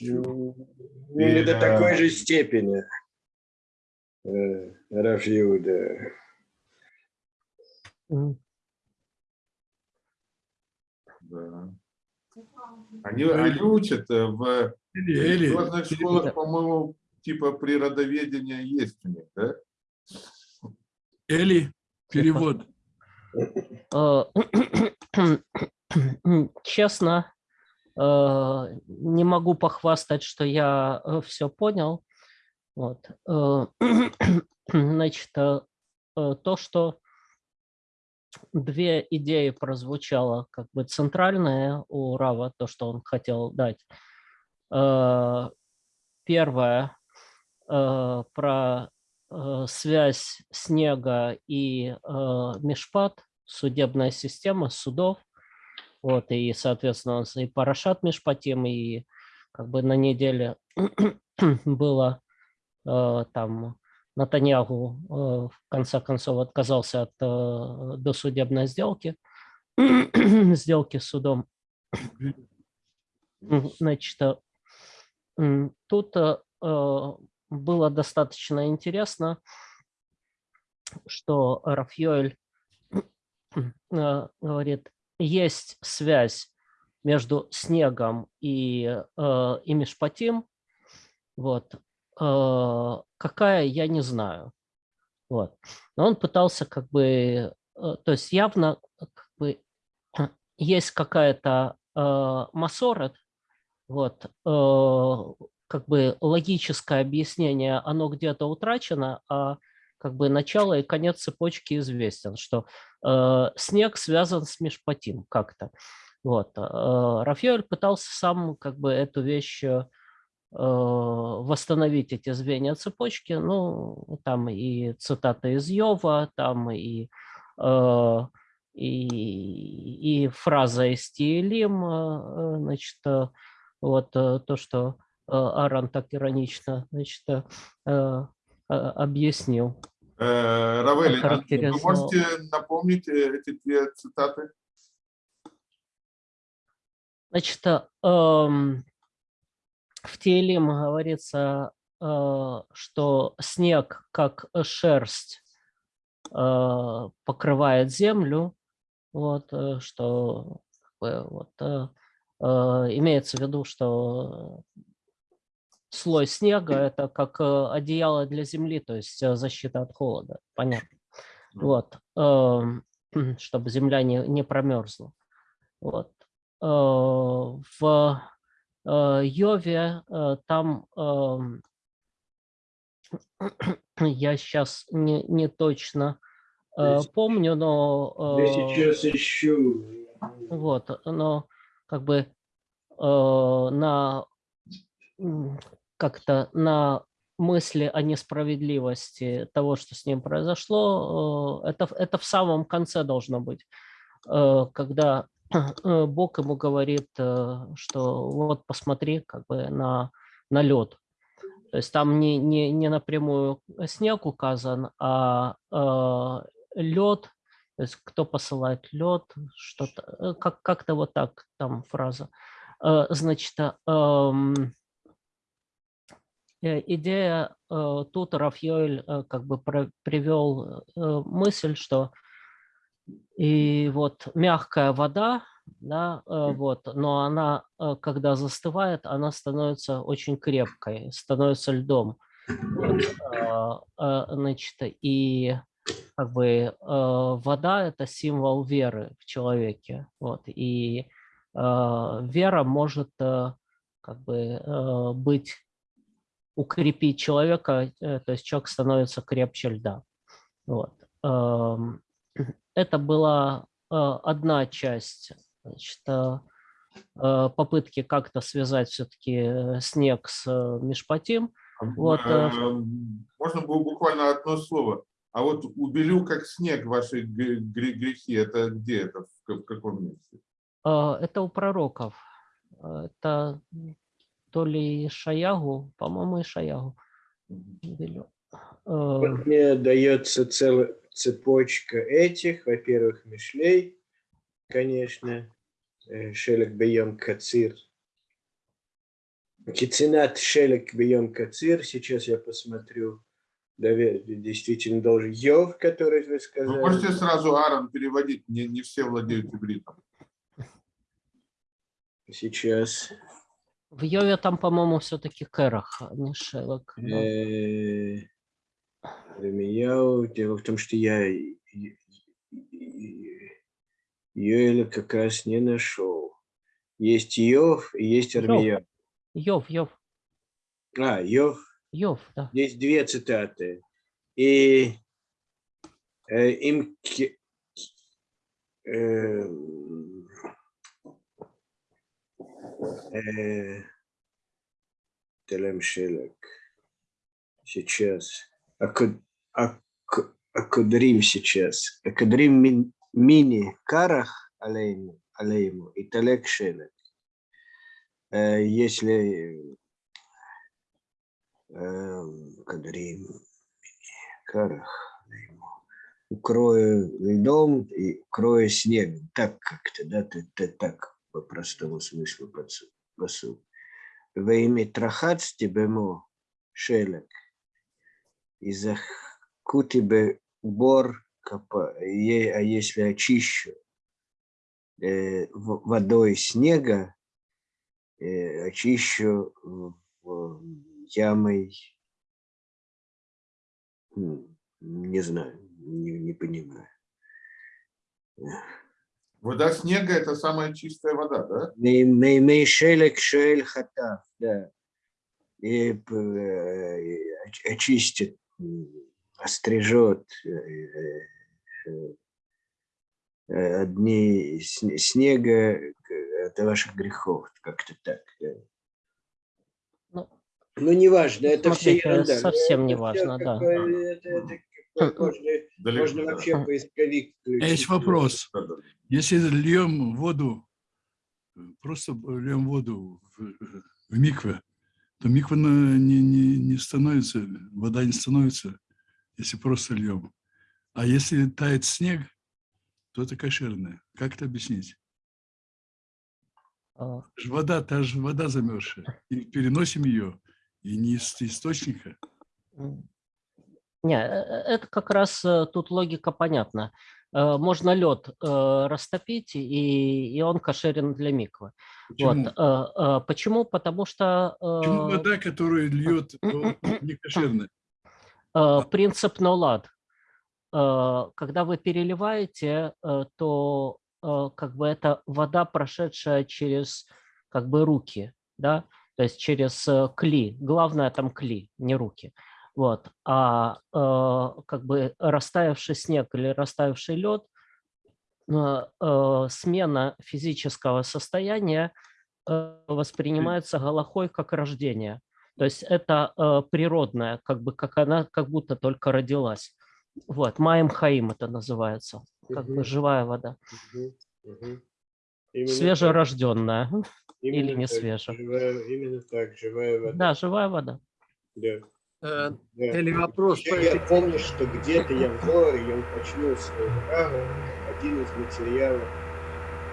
Ну, не до такой же степени. Э, Рав Иуда. М. Да. Они, они учат э, в религиозных школах, по-моему, типа природоведения есть у них, да? Эли, перевод. Э, Честно, не могу похвастать, что я все понял. Вот. Э, Значит, э, э, то, что две идеи прозвучало как бы центральное у Рава, то, что он хотел дать. Э, Первое э, про э, связь снега и э, Мишпат, судебная система судов. Вот, и, соответственно, и Парашат Мишпатим, и как бы на неделе было э, там Натаньягу э, в конце концов отказался от э, досудебной сделки, сделки с судом. Значит, э, тут э, э, было достаточно интересно, что Рафьёль э, говорит, есть связь между снегом и, э, и Мишпатим. Вот. Э, Какая, я не знаю. Вот. Но он пытался как бы, э, то есть явно как бы есть какая-то масорет, вот, как бы логическое объяснение, оно где-то утрачено, а как бы начало и конец цепочки известен, что э, снег связан с Мишпатим как-то. Вот. э, Рафаэль пытался сам как бы эту вещь э, восстановить эти звенья цепочки, ну, там и цитата из Йова, там и, э, и, и фраза из Тиелим, э, значит, э, вот э, то, что Аарон так иронично, значит, объяснил. Э, Равель, а вы можете напомнить э, эти две цитаты? Значит, э, эм, в Тейлим говорится, что снег, как шерсть, покрывает землю, вот, что вот, имеется в виду, что слой снега – это как э, одеяло для земли, то есть э, защита от холода, понятно. Вот, эм, чтобы земля не, не промерзла. Вот. Э, В Йове там эм, я сейчас не, не точно помню, но Я сейчас ищу. вот, но как бы на как-то на мысли о несправедливости того, что с ним произошло, э, это, это в самом конце должно быть, Э, когда э, Бог ему говорит, что вот посмотри как бы на, на лед. То есть там не, не, не напрямую снег указан, а лед, то есть кто посылает лед, что-то, как, как-то вот так там фраза. Значит, э, идея э, тут Рафьёль э, как бы привел э, мысль, что и вот мягкая вода, да, э, вот, но она, э, когда застывает, она становится очень крепкой, становится льдом. Вот, э, э, значит, и как бы э, вода – это символ веры в человеке. Вот, и э, вера может э, как бы э, быть, укрепить человека, э, то есть человек становится крепче льда. Вот. Эм, Это была э, одна часть значит, э, попытки как-то связать все-таки снег с Мишпатим. Вот, Можно было буквально одно слово. А вот убелю как снег ваши гре- гре- грехи. Это где это? В ка- в каком месте? Это у пророков. Это то ли Шаягу, по-моему, и Шаягу. Вот мне дается целая цепочка этих. Во-первых, Мишлей, конечно. э, Шелек Бейон Кацир. Кицинат шелек бьем кацир. Сейчас я посмотрю. Действительно должен. Йов, который вы Вы сказали. можете сразу Аарон переводить, не, не все владеют ивритом. Сейчас. В Йове там, по-моему, все-таки Керах, а не Шелок. да. Э, Ирмияу. Дело в том, что я Йоэля как раз не нашел. Есть Йов и есть Йов. Армияу. Йов, Йов, А, Йов. Йов, да. Здесь две цитаты. И э, им э, Телем Шелек. Сейчас. Аку- ак- Акудрим сейчас. Акудрим мин- мини карах алейму, и талек шелек. Э, Если эм, Кадрим, Карах, укрою льдом и укрою снегом. Так как-то, да, ты, ты так по простому смыслу посу- посу. Во имя трахац тебемо шелек, и захкути бы бор, а если очищу э, водой снега, э, очищу ямой, м, не знаю, не, не понимаю. Вода снега – это самая чистая вода, да? Мей- мей- мей шелек шель хатав, да. И э, оч- очистит, острижет э, э, э, одни сн- снега от ваших грехов, как-то так. Ну, Ну, неважно, это все ерунда. Совсем это не всё важно, как да. Это, это бы можно, Далеко, можно да. вообще поисковик включить. Есть вопрос. Если льем воду, просто льем воду в, в микве, то миква не, не, не становится, вода не становится, если просто льем. А если тает снег, то это кошерное. Как это объяснить? А, Ж Вода, та же вода замерзшая. И переносим ее, и не из источника. Не, э, э, это как раз э, тут логика понятна. Можно лед растопить, и, и он кошерен для миквы. Почему? Вот. Почему? Потому что Почему вода, которую льет, не кошерная? принцип. Э, Когда вы переливаете, то как бы это вода, прошедшая через как бы руки, да, то есть через кли. Главное там кли, не руки. Вот. А э, как бы растаявший снег или растаявший лед, э, э, смена физического состояния э, воспринимается Галахой как рождение. То есть это э, природное, как бы как она как будто только родилась. Вот, Маем Хаим это называется, как бы Мгм. живая вода, мгм. Именно свежерожденная. именно или не так, свежая. живая- именно так, живая вода. Да, живая вода. Да, Э, да. Или вопрос по Еще я помню, что где-то я в Зоре, я уточнил свою праву, один из материалов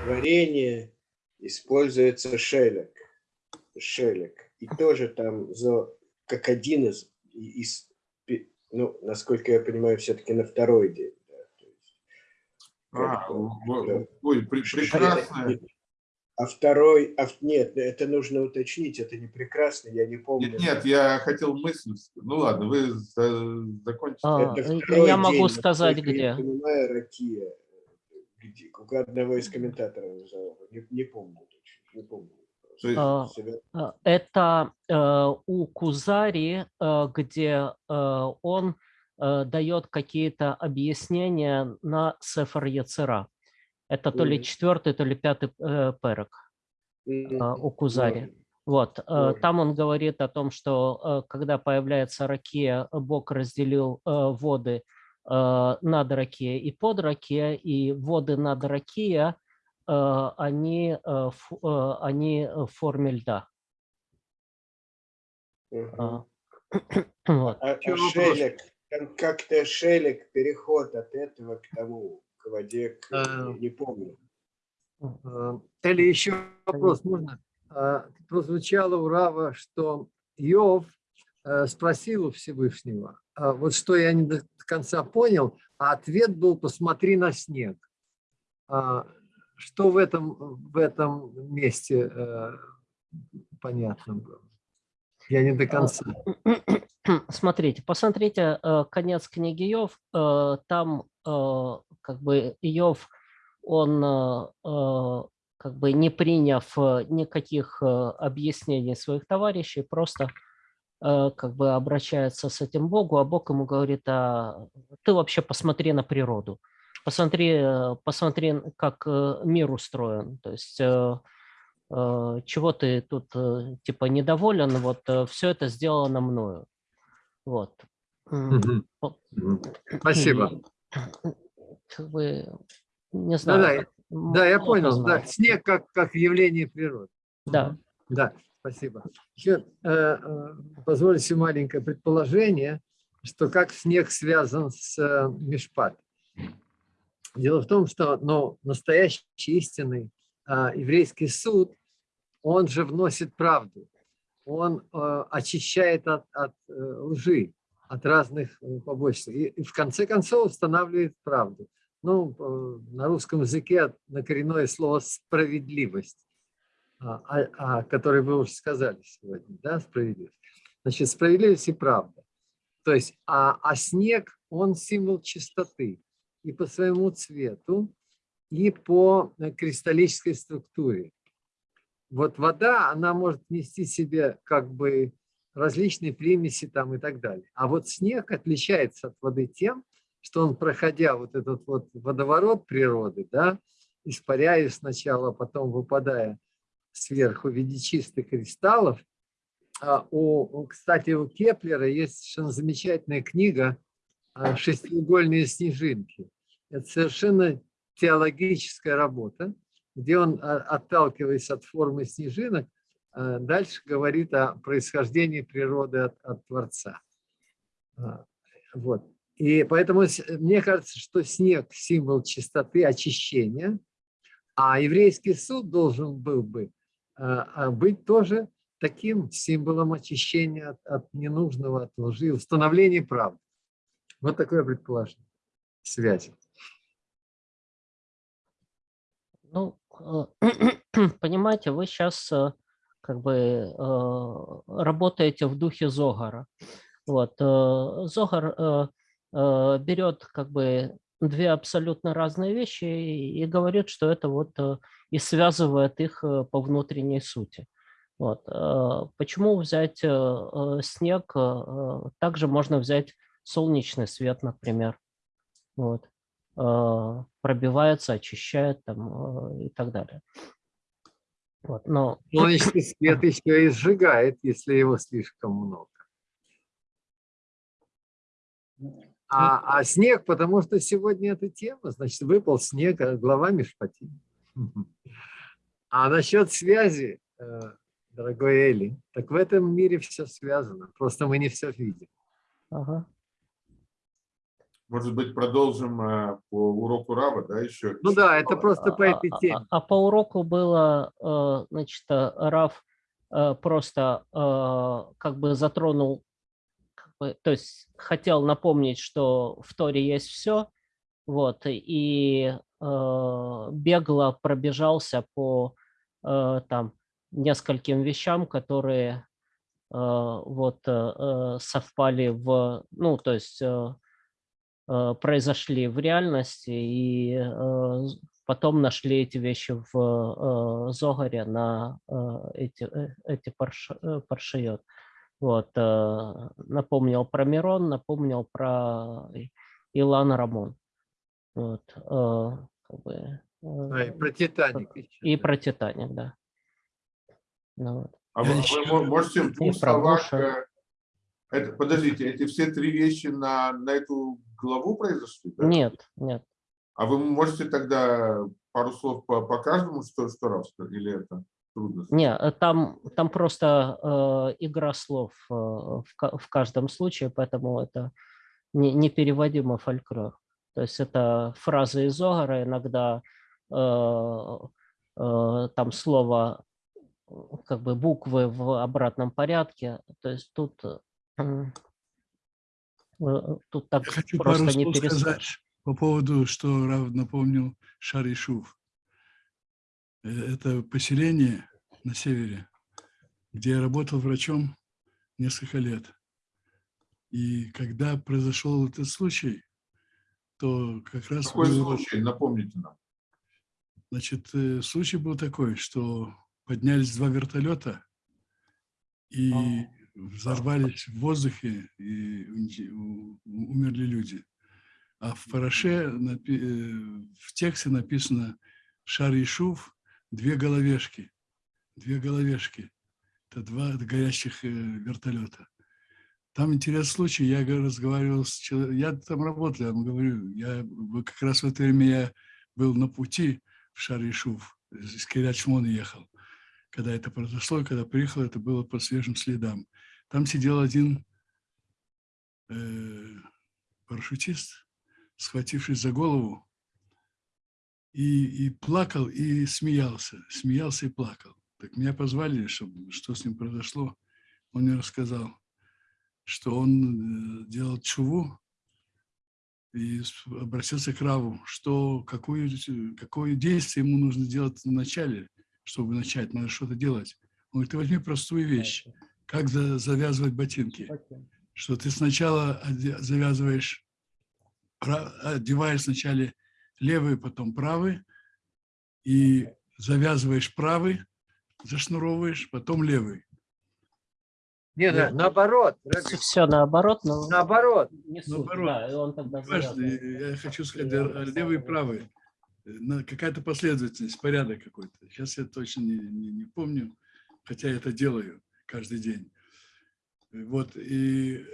творения используется шелек. Шелек. И тоже там за, как один из, из, ну, насколько я понимаю, все-таки на второй день. да, есть А, да. ой, пре- прекрасно. А второй, а, нет, это нужно уточнить, это не прекрасно, я не помню. Нет, нет, я хотел мысль. Ну ладно, вы за- закончите. А, Это второй я могу день, сказать, насколько Я где. понимаю, Ракия. Где, у одного из комментаторов назову. Не, не помню точно. Не помню. А, Э, Это э, у Кузари, э, где э, он дает какие-то объяснения на Сефар Яцера. Это то ли четвертый, то ли пятый э, перек М, э, у Кузари. Вот, э, там он говорит о том, что э, когда появляется ракия, Бог разделил э, воды э, над ракией и под ракией, и воды над ракия, э, они, э, ф- э, они в форме льда. А, Вот. А, а шелек, как-то шелек, переход от этого к тому, к воде, к- А. не, помню. Э, Или еще вопрос можно? а, прозвучало у Рава, что Иов э, спросил у Всевышнего, а вот что я не до конца понял, а ответ был «посмотри на снег». А Что в этом, в этом месте э, понятно было? Я не до конца. Смотрите, посмотрите э, конец книги Иов. э, Там э, как бы Иов, он э, э, как бы не приняв э, никаких э, объяснений своих товарищей, просто э, как бы обращается с этим Богу, а Бог ему говорит, а ты вообще посмотри на природу, посмотри, э, посмотри, как э, мир устроен, то есть э, э, чего ты тут э, типа недоволен, вот все это сделано мною. Вот. Спасибо. Как бы, не Да, знаю. да, как да, я понял. Да, снег как, как явление природы. Да. Да, спасибо. Еще э, э, позвольте маленькое предположение, что как снег связан с э, Мишпат. Дело в том, что ну, настоящий истинный а, еврейский суд, он же вносит правду, он э, очищает от, от э, лжи, от разных э, побочных, и, и в конце концов устанавливает правду. Ну, э, на русском языке на коренное слово «справедливость» а, а, о которой вы уже сказали сегодня, да, справедливость. Значит, справедливость и правда. То есть, а, а снег, он символ чистоты и по своему цвету, и по э, кристаллической структуре. Вот вода, она может нести себе как бы различные примеси там и так далее. А вот снег отличается от воды тем, что он, проходя вот этот вот водоворот природы, да, испаряясь сначала, а потом выпадая сверху в виде чистых кристаллов. А у, кстати, у Кеплера есть совершенно замечательная книга а, «Шестиугольные снежинки». Это совершенно теологическая работа, где он, а, отталкиваясь от формы снежинок, дальше говорит о происхождении природы от, от Творца. А, Вот. И поэтому мне кажется, что снег – символ чистоты, очищения, а еврейский суд должен был бы а, а, быть тоже таким символом очищения от, от ненужного, от лжи, установления правды. Вот такое предположение связи. Ну, э, понимаете, вы сейчас как бы э, работаете в духе Зогара. Вот. э, Зогар э, берет как бы две абсолютно разные вещи и говорит, что это вот и связывает их по внутренней сути. Вот. Почему взять снег? Также можно взять солнечный свет, например. Вот. Пробивается, очищает там, и так далее. Вот. Но Солнечный свет еще и сжигает, если его слишком много. А, а снег, потому что сегодня эта тема, значит, выпал снег, а глава Мишпати. А насчет связи, э, дорогой Эли, так в этом мире все связано, просто мы не все видим. ага. Может быть, продолжим э, по уроку Рава, да, еще? Ну да, это просто по А- этой а- теме. А, по уроку было, э, значит, э, Раф э, просто как бы затронул, как бы, то есть хотел напомнить, что в Торе есть все, вот, и бегло пробежался по там нескольким вещам, которые вот совпали в, ну, то есть произошли в реальности, и э, потом нашли эти вещи в э, Зогаре на э, эти, э, эти парш, э, паршиот. Вот, э, напомнил про Мирон, напомнил про Илан Рамон. Вот, э, как бы, А, и э, про Титаник. и про Титаник, да. Ну, вот. А вы, вы можете в двух словах... Э, это, подождите, эти все три вещи на, на эту главу произошли? да? Нет, нет. А вы можете тогда пару слов по, по каждому, что, что раз, или это трудно? Не, э, там, там просто э, игра слов э, в, в каждом случае, поэтому это не, непереводимый фольклор. То есть это фразы из Огара, иногда э, э, там слово как бы буквы в обратном порядке. То есть тут, э, тут так Я хочу пару просто не слов сказать перескажешь. по поводу, что Рав напомнил Шаришув. Э, Это поселение на севере, где я работал врачом несколько лет. И когда произошел этот случай, то как раз Какой был- случай? Напомните нам. Значит, э, случай был такой, что поднялись два вертолета и взорвались в воздухе, и умерли люди. А в параше, э, в тексте написано «Шар Ишув» – две головешки. Две головешки. Это два горящих э, вертолета. Там интересный случай. Я разговаривал с человеком. Я там работал, я вам говорю. Я, как раз в это время я был на пути в Шар-Ишув. Из Кирячмона ехал. Когда это произошло, когда приехал, это было по свежим следам. Там сидел один э, парашютист, схватившись за голову, и, и плакал, и смеялся. Смеялся и плакал. Так меня позвали, чтобы, что с ним произошло. Он мне рассказал, что он э, делал чуву и обратился к Раву, что какое, какое действие ему нужно делать вначале, чтобы начать, надо что-то делать. Он говорит, ты возьми простую вещь, как за- завязывать ботинки что ты сначала завязываешь, одеваешь сначала левый, потом правый, и завязываешь правый, зашнуровываешь, потом левый. Не, на- наоборот, Раби, Все наоборот, но наоборот. не суть, Наоборот. да, и он тогда Важно, я хочу сказать, э, левый и правый. Какая-то последовательность, порядок какой-то. Сейчас я точно не, не- не помню, хотя я это делаю каждый день. Вот, и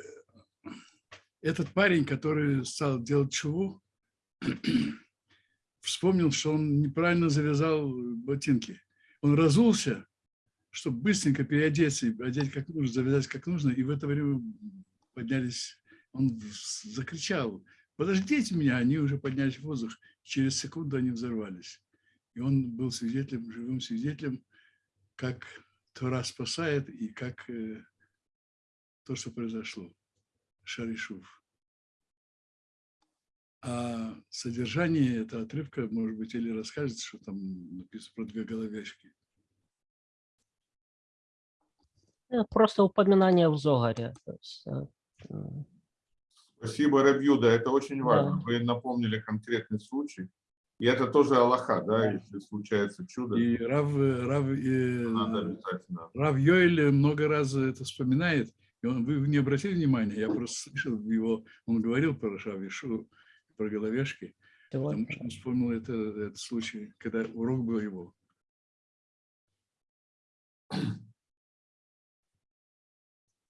этот парень, который стал делать чуву, вспомнил, что он неправильно завязал ботинки. Он разулся, чтобы быстренько переодеться, одеть как нужно, завязать как нужно, и в это время поднялись, он закричал, подождите меня, они уже поднялись в воздух, через секунду они взорвались. И он был свидетелем, живым свидетелем, как Тора спасает и как э, то, что произошло. Шаришув. А содержание этого отрывка, может быть, или расскажет, что там написано про две головешки. Э, Просто упоминание в Зогаре. э, Спасибо, Рабьюда, это очень важно. Да. Вы напомнили конкретный случай. И это тоже Аллаха, да, если случается чудо, И Рав, Рав, э, надо обязательно. Рав Йоэль много раз это вспоминает. И он, вы не обратили внимания, я просто слышал его, он говорил про Шавишу, про головешки, потому что он вспомнил это, этот случай, когда урок был его.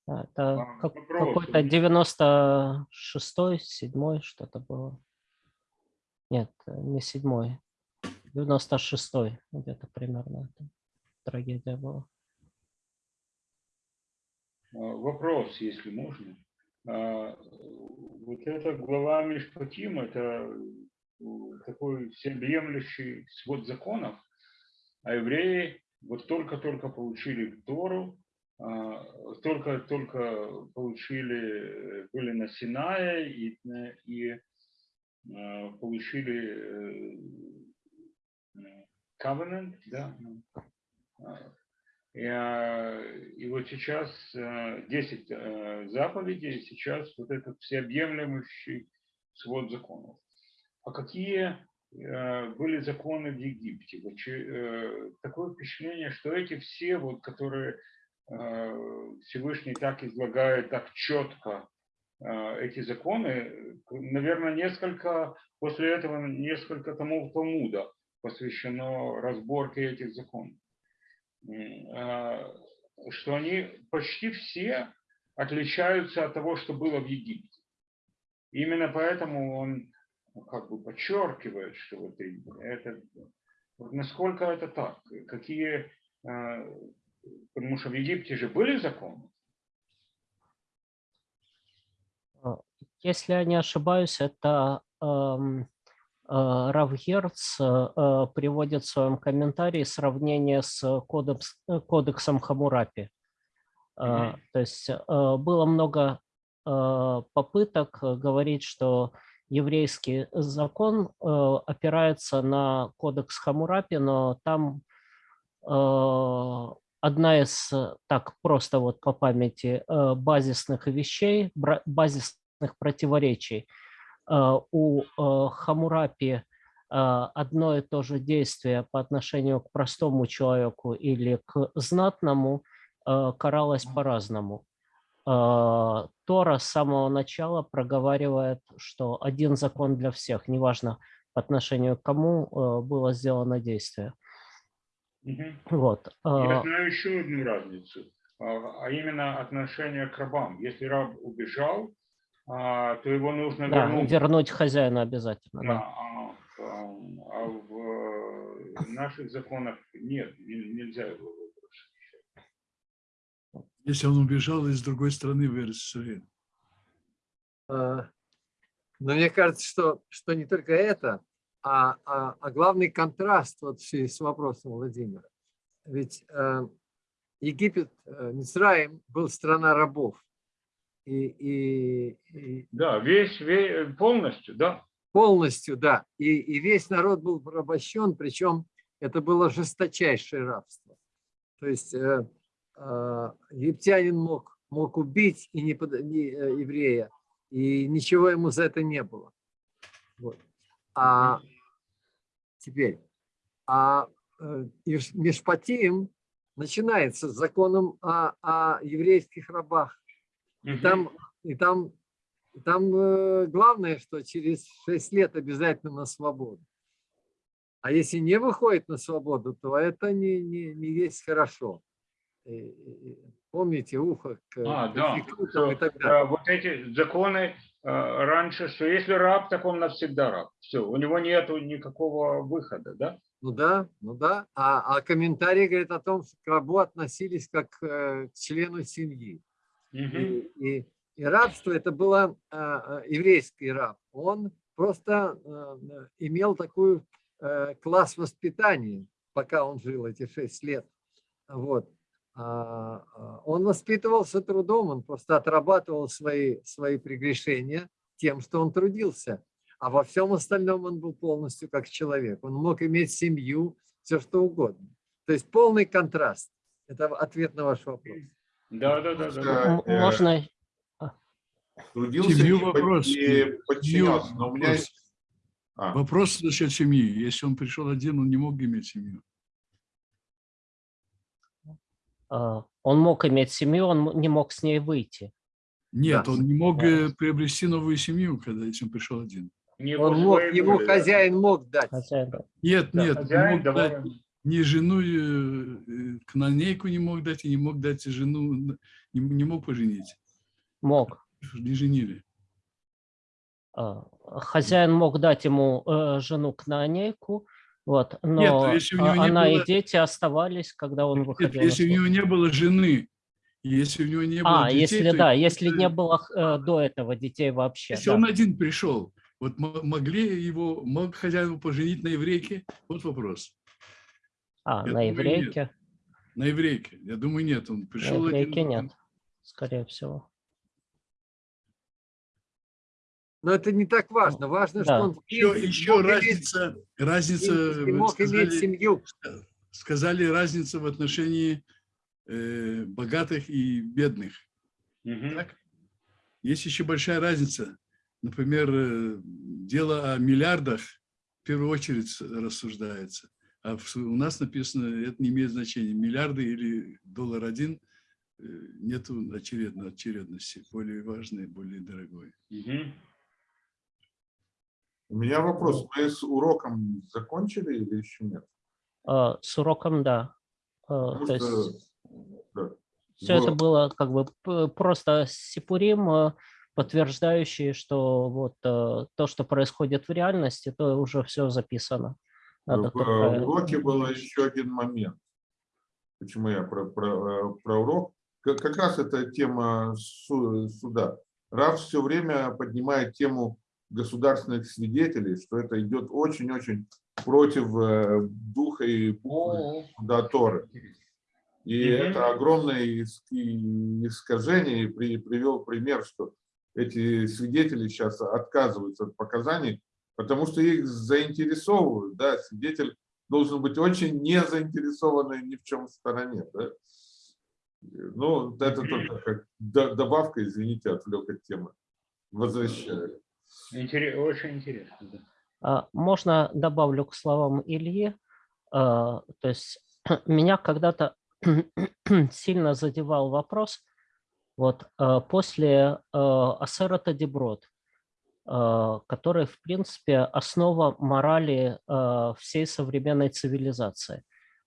Это А, как- какой-то 96-й, 7 что-то было. Нет, э, не 7 96-й где-то примерно трагедия была. А, Вопрос, если можно. А, Вот эта глава Мишпатим, это э, такой всеобъемлющий свод законов, а евреи вот только-только получили Тору, а, только-только получили, э, были на Синае и, и получили э, э, covenant, да, и, а, и вот сейчас э, 10 э, заповедей, сейчас вот этот всеобъемлющий свод законов. А какие э, были законы в Египте? Вот э, Такое впечатление, что эти все, вот, которые э, Всевышний так излагает, так четко, э, эти законы, наверное, несколько, после этого несколько томов Талмуда посвящено разборке этих законов. А, что они почти все отличаются от того, что было в Египте. Именно поэтому он ну, как бы подчеркивает, что вот это, вот насколько это так, какие, а, потому что в Египте же были законы, Если я не ошибаюсь, это эм, Рав Герц э, э, приводит в своем комментарии сравнение с кодекс, э, кодексом Хамурапи. Э. То есть э, было много э, попыток э, говорить, что еврейский закон э, опирается на кодекс Хамурапи, но там э, одна из, э, так просто вот по памяти, э, базисных вещей, бра- базисных противоречий. Э, У э, Хамурапи э, одно и то же действие по отношению к простому человеку или к знатному каралось по-разному. Тора с самого начала проговаривает, что один закон для всех, неважно по отношению к кому было сделано действие. Мгм. Вот. Я знаю еще одну разницу, а а именно отношение к рабам. Если раб убежал, а, то его нужно Да, вернуть. вернуть хозяина обязательно. Да, Да. а, а, а в э, наших законах нет, не- нельзя его выбросить. Если он убежал из другой страны в Иерусалим. А, Но мне кажется, что, что не только это, а, а, а главный контраст вот в связи с вопросом Владимира. Ведь э, Египет, э, Мицраим был страна рабов. И, и, и Да, весь, ве- полностью, да. полностью, да. И, и весь народ был порабощен, причем это было жесточайшее рабство. То есть э, э, египтянин мог, мог убить и не, под- не, э, еврея, и ничего ему за это не было. Вот. А теперь, а э, Мишпатим начинается с законом о, о еврейских рабах. И там, и там, там э, главное, что через 6 лет обязательно на свободу. А если не выходит на свободу, то это не, не, не есть хорошо. И- и Помните ухо к А, к да. и так далее. а, вот эти законы э, раньше, что если раб, так он навсегда раб. Все, у него нету никакого выхода, да? Ну да, ну да. А, а комментарий говорит о том, что к рабу относились как э, к члену семьи. Мгм. И, и, и рабство это было э, еврейский раб. Он просто э, имел такой э, класс воспитания, пока он жил эти шесть лет. Вот. А, Он воспитывался трудом, он просто отрабатывал свои, свои прегрешения тем, что он трудился. А во всем остальном он был полностью как человек. Он мог иметь семью, все что угодно. То есть полный контраст. Это ответ на ваш вопрос. Да, да, да, да, да. Э, Можно Трудился Семью вопрос. и подчинялся. Но у меня вопрос. есть... А, Вопрос насчет семьи. Если он пришел один, он не мог иметь семью. э, он мог иметь семью, он не мог с ней выйти. Нет, Да. он не мог Да. э, приобрести новую семью, когда если он пришел один. Не Он мог, ему да. хозяин мог дать. Хотя, да. Нет, Да, нет, не хозяин мог дать. Ни жену, э, э, канонейку не мог дать, и не мог дать жену, не, не мог поженить. мог. Не женили. Э, Хозяин мог дать ему э, жену кнанейку, вот, но Нет, если у него а, не она было- и дети оставались, когда он Нет, выходил. если у него не было жены, если у него не было А, детей, если то да, это- если не было э, до этого детей вообще. Если да. он один пришел, вот мо- могли его, мог хозяин поженить на еврейке? Вот вопрос. А, я на думаю, нет. еврейке? На еврейке? Я думаю, нет. Он На пришел еврейке один. нет, скорее всего. Но это не так важно. Важно, Да. что он в Еще, еще мог иметь- разница, разница, мог иметь сказали, семью. сказали разница в отношении э, богатых и бедных. Мгм. Так? Есть еще большая разница. Например, э, дело о миллиардах в первую очередь рассуждается. А у нас написано, это не имеет значения. Миллиарды или доллар один, э, нету очередно- очередности. Более важный, более дорогой. Мгм. у меня вопрос. Мы с уроком закончили или еще нет? Э, С уроком, да. Потому То что, есть да, все это было- было как бы просто сипурим, э, подтверждающий, что вот э, то, что происходит в реальности, то уже все записано. Надо в э, уроке был еще один момент. Почему я про, про, э, про урок? Как, как раз эта тема су- суда. Раф все время поднимает тему государственных свидетелей, что это идет очень-очень против э, духа и да, Торы. И Мгм. это огромное искажение. И при- привел пример, что эти свидетели сейчас отказываются от показаний, потому что их заинтересовывают. Да? Свидетель должен быть очень не заинтересованный ни в чем стороне. Да? Ну, это только как до- добавка, извините, отвлек от темы. Возвращаю. интере- очень интересно. да. А, Можно добавлю к словам Ильи. А, То есть меня когда-то сильно задевал вопрос, вот а, после а, Асерата А, который, в принципе, основа морали а, всей современной цивилизации.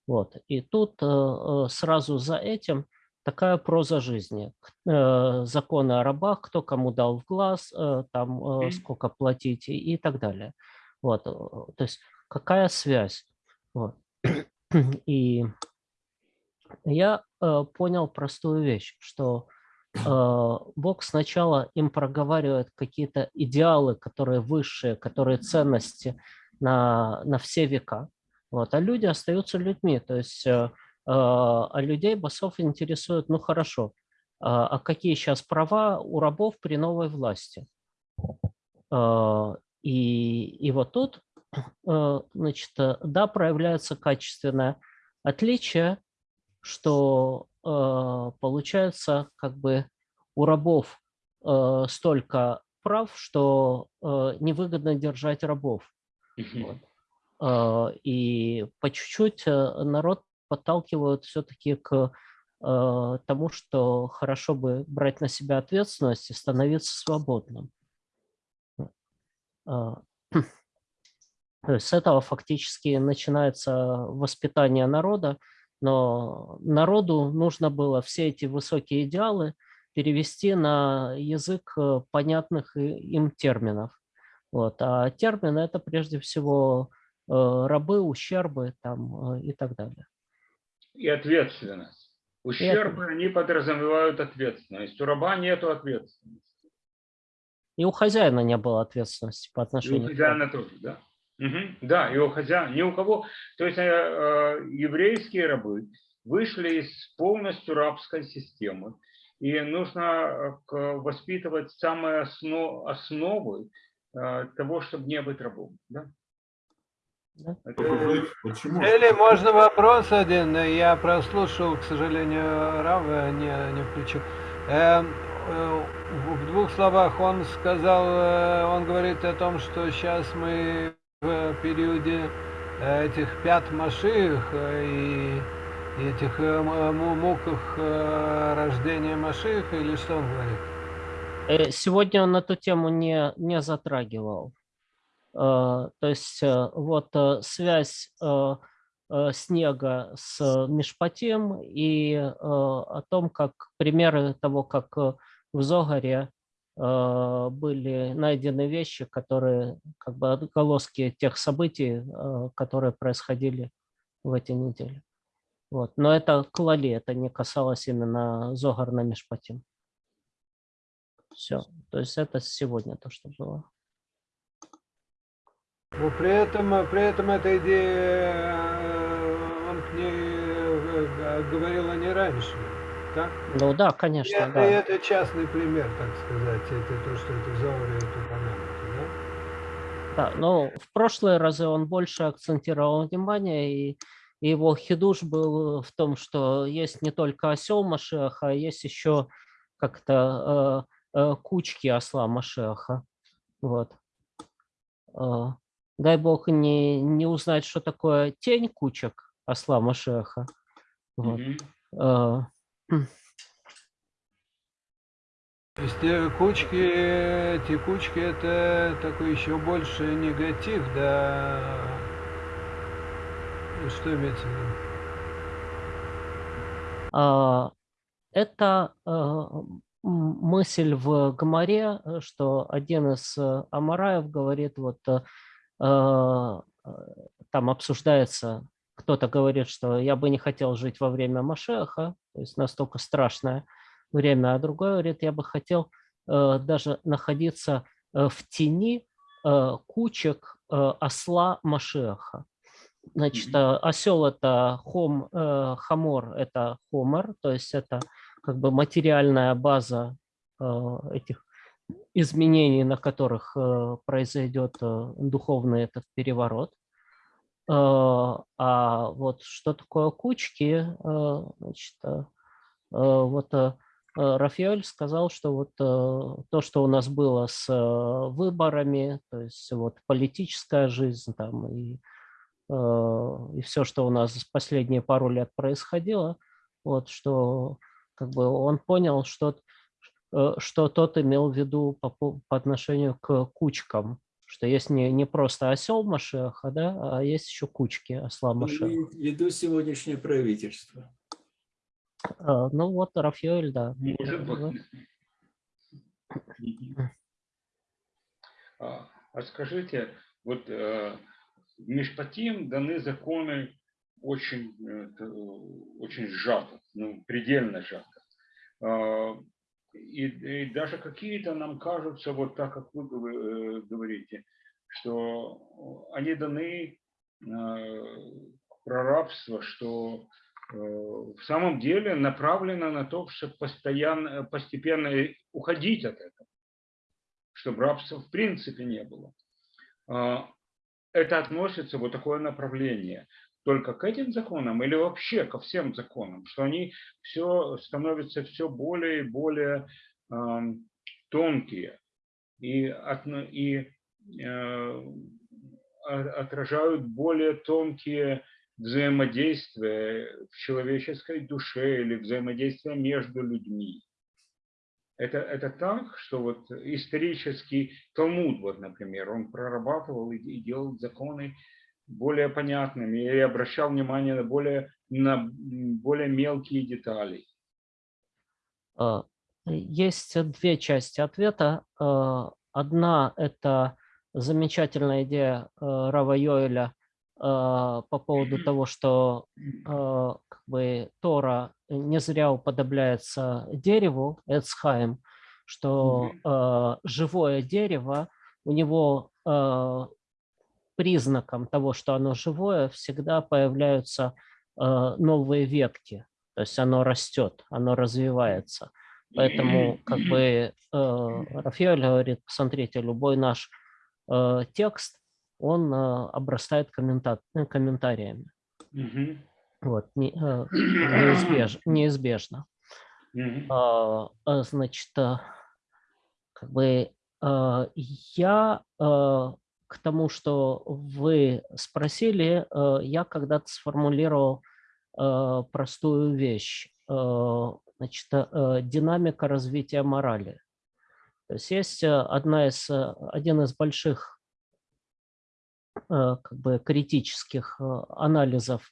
Вот. И тут а, сразу за этим такая проза жизни. Э, Законы о рабах, кто кому дал в глаз, э, там э, сколько платить и, так далее. Вот. э, То есть какая связь? Вот. И я э, понял простую вещь, что э, Бог сначала им проговаривает какие-то идеалы, которые высшие, которые ценности на, на все века, вот, а люди остаются людьми. То есть э, э, а людей басов интересует, ну хорошо, а а какие сейчас права у рабов при новой власти? Э, И, и вот тут, э, значит, э, да, проявляется качественное отличие, что э, получается как бы у рабов э, столько прав, что э, невыгодно держать рабов. Э, И по чуть-чуть э, народ подталкивают все-таки к э, тому, что хорошо бы брать на себя ответственность и становиться свободным. Э, То есть с этого фактически начинается воспитание народа, но народу нужно было все эти высокие идеалы перевести на язык э, понятных им терминов. Вот. А термины – это прежде всего э, рабы, ущербы там, э, и так далее. И ответственность. Ущербы, они подразумевают ответственность. У раба нету ответственности. И у хозяина не было ответственности по И у отношению к хозяина тоже, да. Мгм. Да, и у хозяина, ни у кого. То есть э, э, еврейские рабы вышли из полностью рабской системы. И нужно э, к- воспитывать самые осно- основы э, того, чтобы не быть рабом. Да? Да. Это- Почему? Или можно вопрос один? Я прослушал, к сожалению, Рава не, не включил. Эм, э, в в двух словах он сказал, э, он говорит о том, что сейчас мы в периоде э, этих пят Машиих э, и этих э, муках э, рождения Машиха, или что он говорит? Э, Сегодня он эту тему не, не затрагивал. Э, То есть э, вот э, связь э, э, снега с Мишпатим и э, о том, как примеры того, как э, в Зогаре э, были найдены вещи, которые как бы отголоски тех событий, э, которые происходили в эти недели. Вот. Но это клали, это не касалось именно Зогар на Мишпатим. Все. То есть это сегодня то, что было. Но при этом, э, при этом эта идея, э, он к ней э, г- говорил о ней раньше, так? Ну да, конечно, это, да. это частный пример, так сказать, это то, что это в Зауре это упомянуто, да? Да, но в прошлые разы он больше акцентировал внимание, и, и его хидуш был в том, что есть не только осел Машеха, а есть еще как-то э, э, кучки осла Машеха. Вот. Э, дай бог не, не узнать, что такое тень кучек осла Машеха. Вот. Есть э, кучки, эти кучки, это такой еще больше негатив, да? Что имеется в виду? А, Это э, мысль в Гамаре, э, что один из э, Амараев говорит, вот э, э, там обсуждается, кто-то говорит, что я бы не хотел жить во время Машеха, то есть настолько страшное время, а другой говорит, я бы хотел э, даже находиться э, в тени э, кучек э, осла Машеха. Значит, э, осел это хом, э, хамор это хомор, то есть это как бы материальная база э, этих изменений, на которых э, произойдет э, духовный этот переворот. Э, А вот что такое кучки, э, значит, э, вот Рафаэль сказал, что вот то, что у нас было с выборами, то есть вот политическая жизнь там и, и все, что у нас в последние пару лет происходило, вот что как бы он понял, что, что тот имел в виду по по отношению к кучкам, что есть не, не просто осел Машеха, да, а есть еще кучки осла Он Машеха. имеет в виду сегодняшнее правительство. А, Ну вот Рафаэль, да. Может быть. Мгм. А а скажите, вот э, Мишпатим даны законы очень, э, очень сжато, ну, предельно сжато. А, И, и даже какие-то нам кажутся, вот так, как вы э, говорите, что они даны э, про рабство, что э, в самом деле направлено на то, чтобы постоянно, постепенно уходить от этого, чтобы рабства в принципе не было. А, Это относится, вот такое направление, только к этим законам или вообще ко всем законам, что они все становятся все более и более ам, тонкие и, отно- и э, отражают более тонкие взаимодействия в человеческой душе или взаимодействия между людьми. Это, это так, что вот исторический Талмуд, вот, например, он прорабатывал и, и делал законы более понятными и обращал внимание на более, на более мелкие детали. А, Есть две части ответа. А, Одна – это замечательная идея а, Рава Йоэля а, по поводу того, что как бы Тора не зря уподобляется дереву, Эцхайм, что живое дерево, у него признаком того, что оно живое, всегда появляются а, новые ветки. То есть оно растет, оно развивается. Поэтому как бы э, Рафаэль говорит, посмотрите, любой наш э, текст, он э, обрастает коммента- э, комментариями. Вот, не- э, неизбеж- неизбежно. А, а, Значит, э, как бы э, я э, к тому, что вы спросили, э, я когда-то сформулировал э, простую вещь. Э, Значит, динамика развития морали. То есть есть одна из, один из больших как бы критических анализов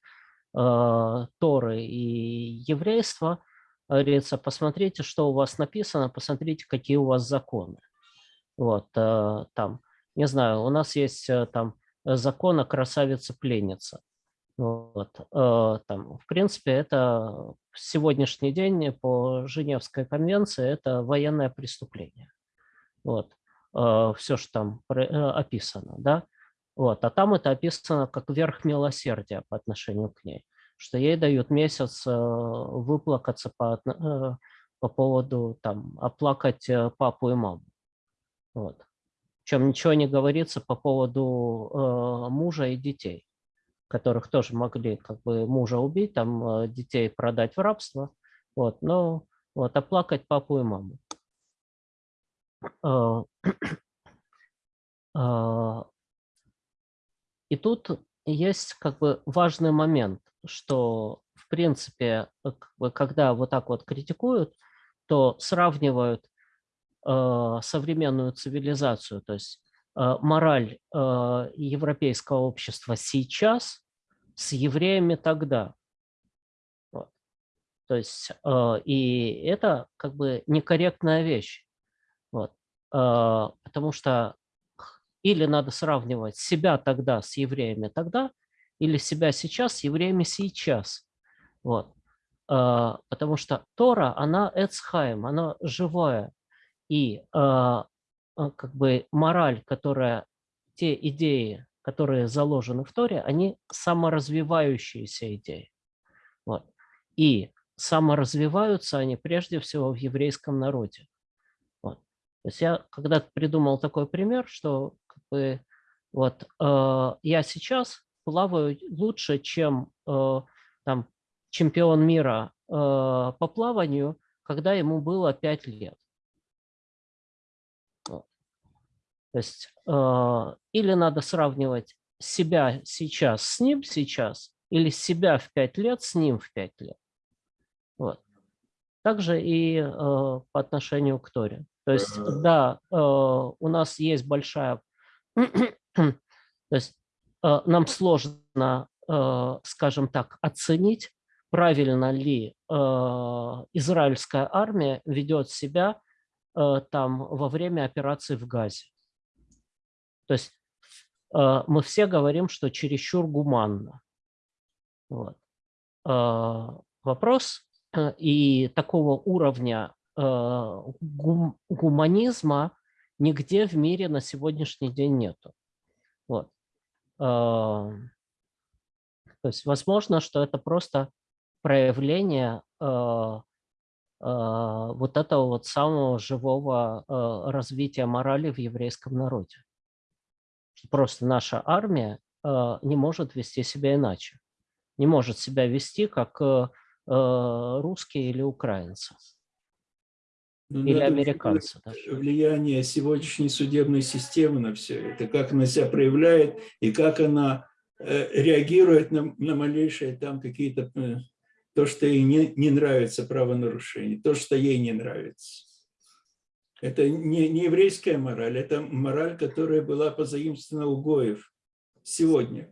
Торы и еврейства, говорится, посмотрите, что у вас написано, посмотрите, какие у вас законы. Вот, там, не знаю, у нас есть э, там закон о красавице-пленнице. Вот, э, там, в принципе, это в сегодняшний день по Женевской конвенции это военное преступление. Вот, все, что там э, описано, да. Вот, а там это описано как верх милосердия по отношению к ней, что ей дают месяц э, выплакаться по, э, по поводу, там, оплакать э, папу и маму. Вот. Причем ничего не говорится по поводу э, мужа и детей, которых тоже могли как бы мужа убить, там э, детей продать в рабство, вот, но вот, оплакать папу и маму. Э, э, И тут есть как бы важный момент, что в принципе, э, когда вот так вот критикуют, то сравнивают современную цивилизацию, то есть э, мораль э, европейского общества сейчас с евреями тогда. Вот. То есть э, и это как бы некорректная вещь. Вот. Э, потому что или надо сравнивать себя тогда с евреями тогда, или себя сейчас с евреями сейчас. Вот. Э, Потому что Тора, она эцхайм, она живая. И э, как бы мораль, которая те идеи, которые заложены в Торе, они саморазвивающиеся идеи. Вот. И саморазвиваются они прежде всего в еврейском народе. Вот. То есть я когда-то придумал такой пример, что как бы, вот, э, я сейчас плаваю лучше, чем э, там, чемпион мира э, по плаванию, когда ему было 5 лет. Вот. То есть э, или надо сравнивать себя сейчас с ним сейчас, или себя в 5 лет с ним в 5 лет. Вот. Также и э, по отношению к Торе. То есть, да, э, у нас есть большая... То есть э, нам сложно, э, скажем так, оценить, правильно ли э, израильская армия ведет себя э, там во время операции в Газе. То есть э, мы все говорим, что чересчур гуманно. Вот. Э, вопрос э, и такого уровня э, гум, гуманизма нигде в мире на сегодняшний день нету. Вот. То есть возможно, что это просто проявление вот этого вот самого живого развития морали в еврейском народе. Просто наша армия э, не может вести себя иначе. Не может себя вести как э, э, русские или украинцы. Но Или надо американцы даже. Влияние сегодняшней судебной системы на все это, как она себя проявляет и как она э, реагирует на, на малейшие там какие-то, то, что ей не, не нравится правонарушение, то, что ей не нравится. Это не, не еврейская мораль, это мораль, которая была позаимствована у Гоев сегодня.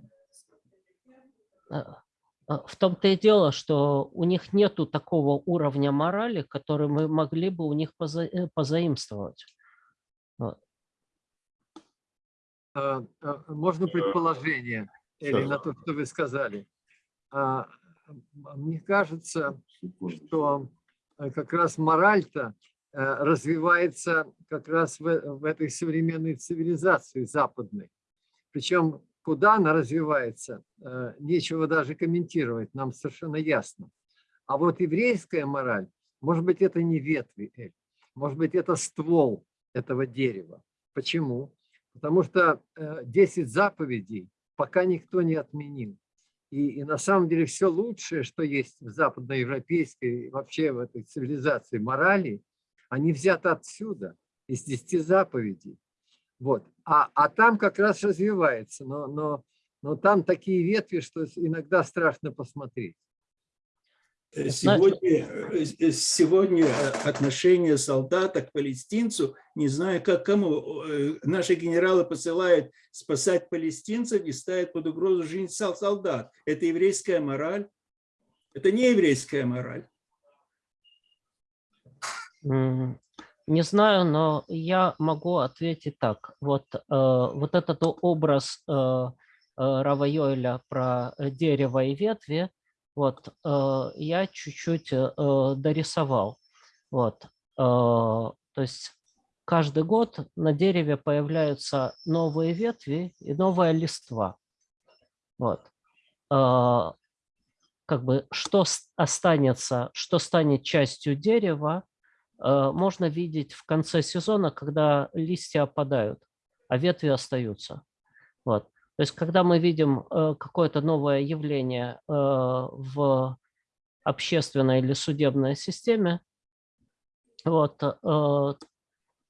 А, а, В том-то и дело, что у них нету такого уровня морали, который мы могли бы у них поза- э, позаимствовать. А, Можно предположение, или на то, что вы сказали. Мне кажется, что э, как раз мораль-то э, развивается как раз в, в этой современной цивилизации западной. Причем куда она развивается, э, нечего даже комментировать, нам совершенно ясно. А вот еврейская мораль, может быть, это не ветви, Эль, может быть, это ствол этого дерева. Почему? Потому что э, 10 заповедей пока никто не отменил. И, и на самом деле все лучшее, что есть в западноевропейской, вообще в этой цивилизации морали, они взяты отсюда, из 10 заповедей. Вот. А, а там как раз развивается, но, но, но там такие ветви, что иногда страшно посмотреть. Э, Сегодня, э, э, сегодня отношение солдата к палестинцу, не знаю как кому, наши генералы посылают спасать палестинцев и ставят под угрозу жизнь сол- солдат. Это еврейская мораль? Это не еврейская мораль. Не знаю, но я могу ответить так. Вот, э, вот этот образ э, э, Рава Йоэля про э, дерево и ветви, вот, э, я чуть-чуть э, э, дорисовал. Вот, э, то есть каждый год на дереве появляются новые ветви и новая листва. Вот. Э, Как бы что останется, что станет частью дерева, можно видеть в конце сезона, когда листья опадают, а ветви остаются. Вот. То есть, когда мы видим э, какое-то новое явление э, в общественной или судебной системе, вот, э,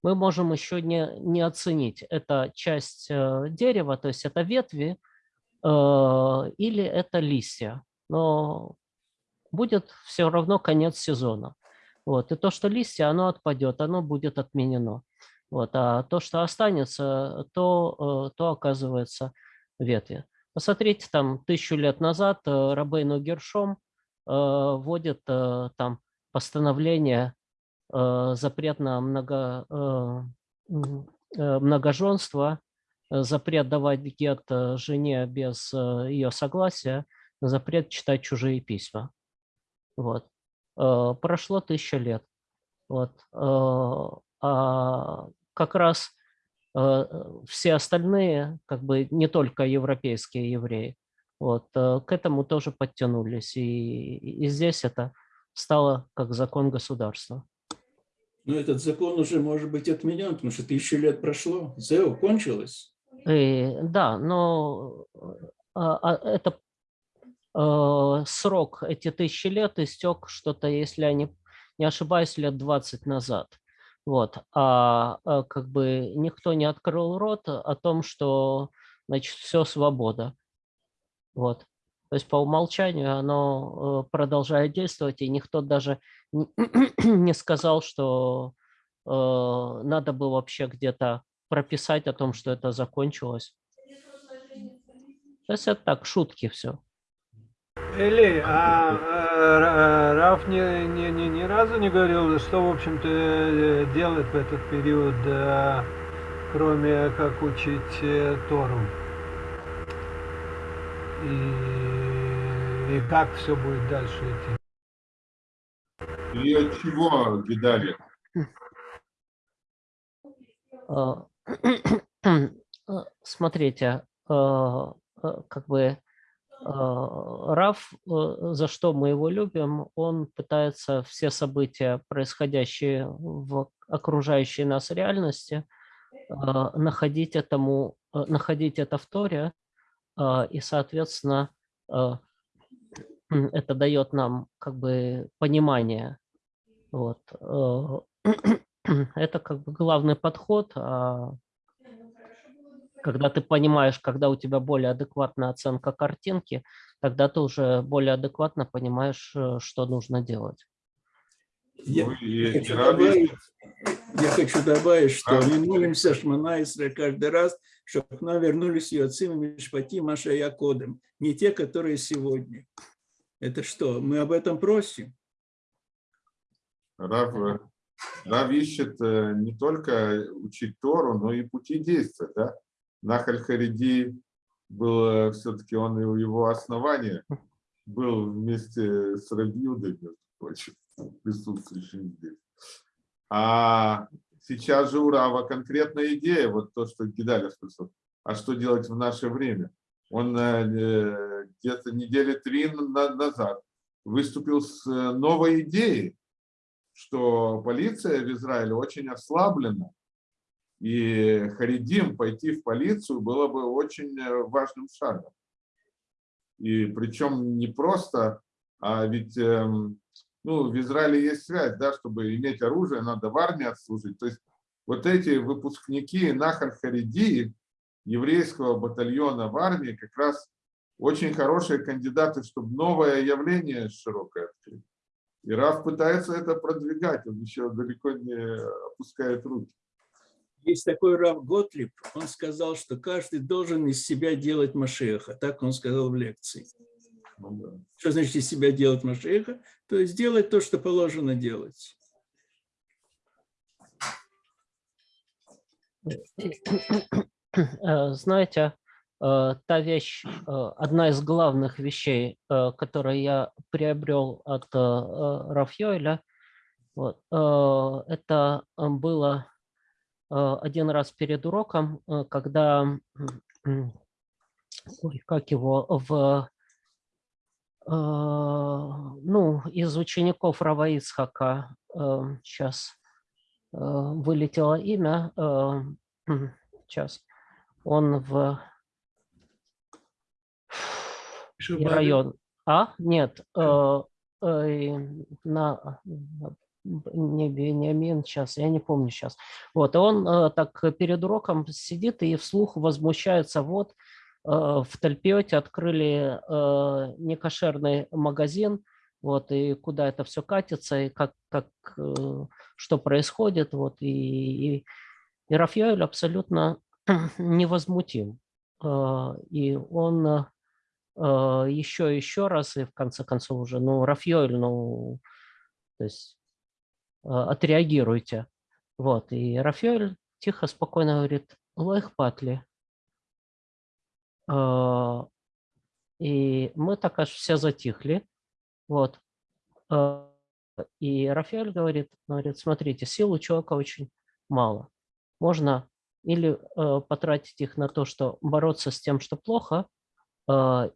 мы можем еще не, не оценить, это часть э, дерева, то есть это ветви э, или это листья. Но будет все равно конец сезона. Вот. И то, что листья, оно отпадет, оно будет отменено. Вот. А то, что останется, то, э, то оказывается ветви. Посмотрите, там тысячу лет назад э, Рабейну Гершом э, вводит там постановление запрет на много, многоженство, запрет давать гет жене без ее согласия, запрет читать чужие письма. Вот. Э, Прошло тысяча лет. Вот. Э, А как раз э, все остальные, как бы не только европейские евреи, вот, к этому тоже подтянулись. И, и здесь это стало как закон государства. Но этот закон уже может быть отменен, потому что тысячи лет прошло. ЗЭО кончилось. И, да, но а, а, это срок, эти тысячи лет истек что-то, если я не, не ошибаюсь, лет 20 назад. Вот. А, а как бы никто не открыл рот о том, что значит, все свобода. Вот. То есть по умолчанию оно э, продолжает действовать, и никто даже не- сказал, что э, надо было вообще где-то прописать о том, что это закончилось. То есть это так, шутки все. Или, а, Ра- Раф ни, ни, ни, ни разу не говорил, что, в общем-то, э, делать в этот период, э, кроме как учить э, Тору. И, и как все будет дальше идти. И от чего Гидали? А, а, Смотрите, а, а, как бы а, Раф, э, за что мы его любим, он пытается все события, происходящие в окружающей нас реальности, а, находить этому, а, находить это в Торе, а, и, соответственно, а, это дает нам как бы понимание. Вот. э, Это как бы главный подход. а Когда ты понимаешь, когда у тебя более адекватная оценка картинки, тогда ты уже более адекватно понимаешь, э, что нужно делать. Я, Ну, и- хочу добавить, я хочу добавить, что А. мы молимся Шманайсра каждый раз, чтобы к нам вернулись Йоцим и Мишпати Маша Якодем, не те, которые сегодня. Это что, мы об этом просим? Рав, э, Рав ищет э, не только учить Тору, но и пути действия. Да? Нахаль Хариди был все-таки он и его основания был вместе с Рабиудой, между прочим, присутствующим здесь. А сейчас же у Рава конкретная идея, вот то, что Гидаля спросил, а что делать в наше время? Он э, где-то недели три на- назад выступил с э, новой идеей, что полиция в Израиле очень ослаблена, и Харидим пойти в полицию было бы очень э, важным шагом. И причем не просто, а ведь эм, ну, в Израиле есть связь, да, чтобы иметь оружие, надо в армии отслужить. То есть вот эти выпускники Нахаль Хариди, еврейского батальона в армии, как раз очень хорошие кандидаты, чтобы новое явление широкое открыть. И Раф пытается это продвигать, он еще далеко не опускает руки. Есть такой Рав Готлиб, он сказал, что каждый должен из себя делать Машеха. Так он сказал в лекции. Что значит из себя делать Машеха? То есть делать то, что положено делать. Э, Знаете, э, та вещь, э, одна из главных вещей, которые я приобрел от Рафьёля, вот, это было один раз перед уроком, э, когда, ой, как его, в, э, ну, из учеников Рава Ицхака, сейчас вылетело имя, сейчас, он в район. А? Нет. э, э, на- не Бениамин, сейчас, я не помню сейчас. Вот, и он э, так перед уроком сидит и вслух возмущается, вот, э, в Тальпиоте открыли э, некошерный магазин, вот, и куда это все катится, и как, как, э, что происходит, вот, и, и, и Рафаэль абсолютно невозмутим. Э, И он э, э, еще еще раз, и в конце концов уже, ну, Рафьёль, ну, то есть э, отреагируйте. Вот, и Рафьёль тихо, спокойно говорит, лайх патли. Э, И мы так аж все затихли. Вот. Э, И Рафаэль говорит, говорит, смотрите, сил у человека очень мало. Можно или потратить их на то, что бороться с тем, что плохо,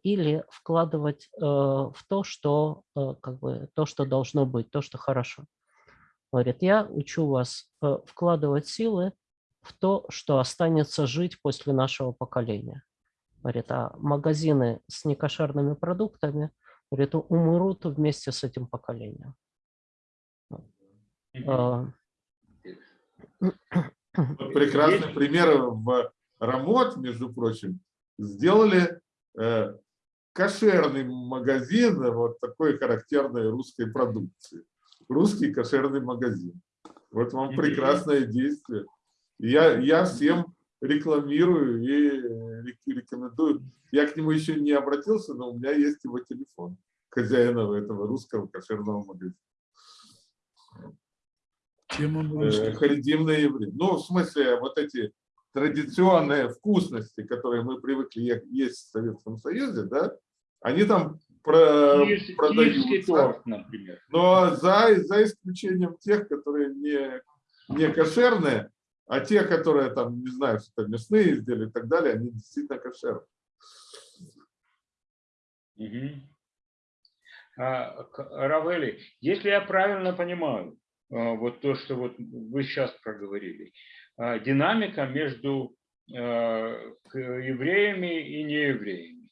или вкладывать в то, что как бы то, что должно быть, то, что хорошо. Говорит, я учу вас э, вкладывать силы в то, что останется жить после нашего поколения. Говорит, а магазины с некошерными продуктами говорит, умрут вместе с этим поколением. Вот прекрасный пример в Рамот, между прочим, сделали э, кошерный магазин вот такой характерной русской продукции. Русский кошерный магазин. Вот вам прекрасное действие. Я, я всем рекламирую и рек- рекомендую. Я к нему еще не обратился, но у меня есть его телефон хозяина этого русского кошерного магазина. Чем он Э, вышел? Харидим на еврей. Ну, в смысле, вот эти традиционные вкусности, которые мы привыкли есть в Советском Союзе, да, они там про- Киевский, киевский продаются, торт, например. но за, за исключением тех, которые не, не кошерные, а те, которые там, не знаю, что то мясные изделия и так далее, они действительно кошерные. Мгм. А, Равели, если я правильно понимаю, а, вот то, что вот вы сейчас проговорили, а, динамика между а, евреями и неевреями.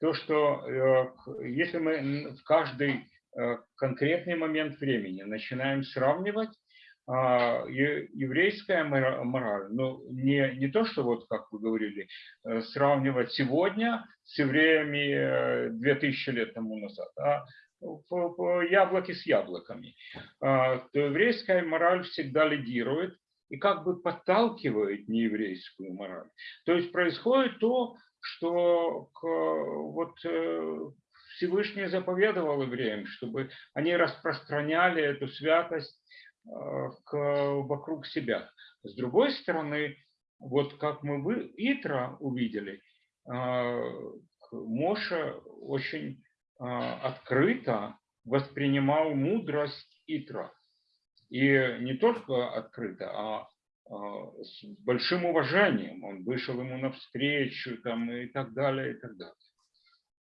То, что э, если мы в каждый э, конкретный момент времени начинаем сравнивать, а, еврейская мора- мораль, ну, не, не то, что вот, как вы говорили, э, сравнивать сегодня с евреями э, 2000 лет тому назад, а яблоки с яблоками. А, То еврейская мораль всегда лидирует и как бы подталкивает нееврейскую мораль. То есть происходит то, что к- вот э, Всевышний заповедовал евреям, чтобы они распространяли эту святость э, к- вокруг себя. С другой стороны, вот как мы в Итра увидели, э, Моша очень открыто воспринимал мудрость Итра. И не только открыто, а, с большим уважением. Он вышел ему навстречу там, и так далее, и так далее.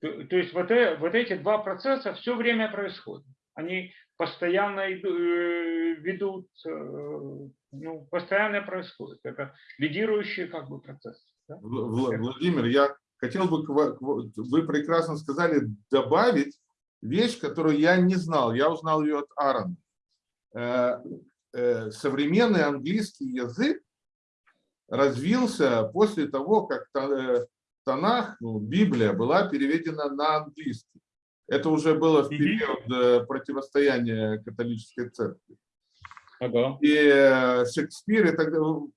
То, то есть вот, э- вот эти два процесса все время происходят. Они постоянно иду- э, ведут, э, ну, постоянно происходят. Это лидирующие как бы процессы. да. Вла- Вла- Владимир, я хотел бы, вы прекрасно сказали, добавить вещь, которую я не знал. Я узнал ее от Аарона. Э, Современный английский язык развился после того, как э, Танах, ну, Библия, была переведена на английский. Это уже было в период э, противостояния католической церкви. Ага. и Шекспир, и так далее,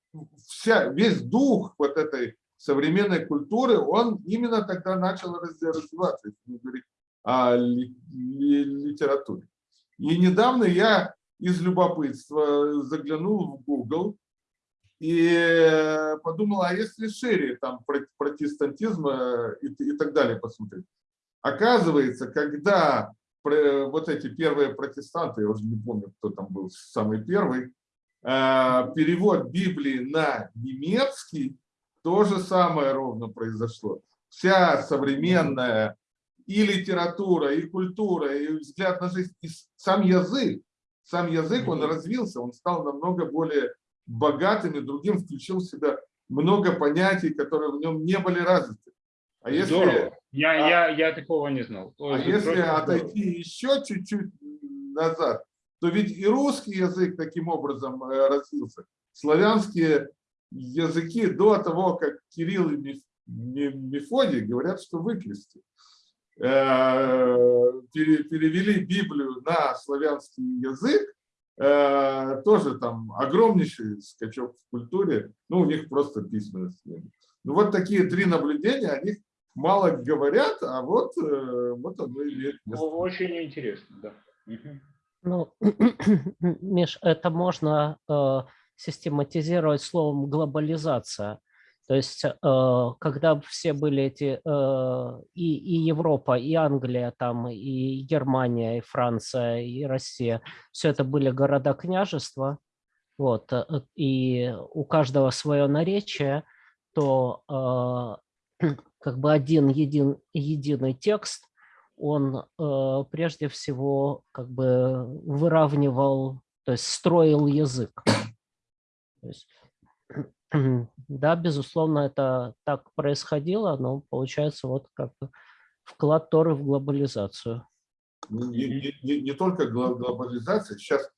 вся, весь дух вот этой современной культуры, он именно тогда начал раз- развиваться, если мы говорим о ли- ли- литературе. И недавно я из любопытства заглянул в Google и э, подумал, а если шире там про- протестантизм э, и, и так далее посмотреть. Оказывается, когда вот эти первые протестанты, я уже не помню, кто там был самый первый, э, перевод Библии на немецкий, то же самое ровно произошло. Вся современная и литература, и культура, и взгляд на жизнь, и сам язык, сам язык, он развился, он стал намного более богатым и другим, включил в себя много понятий, которые в нем не были развиты. А если, Здорово. Я, а- я, я такого не знал. а Ой, если просто здорово. отойти еще чуть-чуть назад, то ведь и русский язык таким образом э, развился. Славянские языки до того, как Кирилл и Меф- Ме- Мефодий говорят, что выклести. Э, пере- Перевели Библию на славянский язык, э, тоже там огромнейший скачок в культуре, ну, у них просто письменность. нет. Ну, вот такие три наблюдения, о них мало говорят, а вот, э, вот оно имеет место. Очень интересно, да. Ну, Миш, это можно э, систематизировать словом глобализация. То есть, э, когда все были эти э, и, и Европа, и Англия, там, и Германия, и Франция, и Россия, все это были города-княжества, вот, э, и у каждого свое наречие, то как бы один един, единый текст, он прежде всего как бы выравнивал, то есть строил язык. То есть, да, безусловно, это так происходило, но получается вот как вклад Торы в глобализацию. Ну, Не, не- не- не только глобализация, сейчас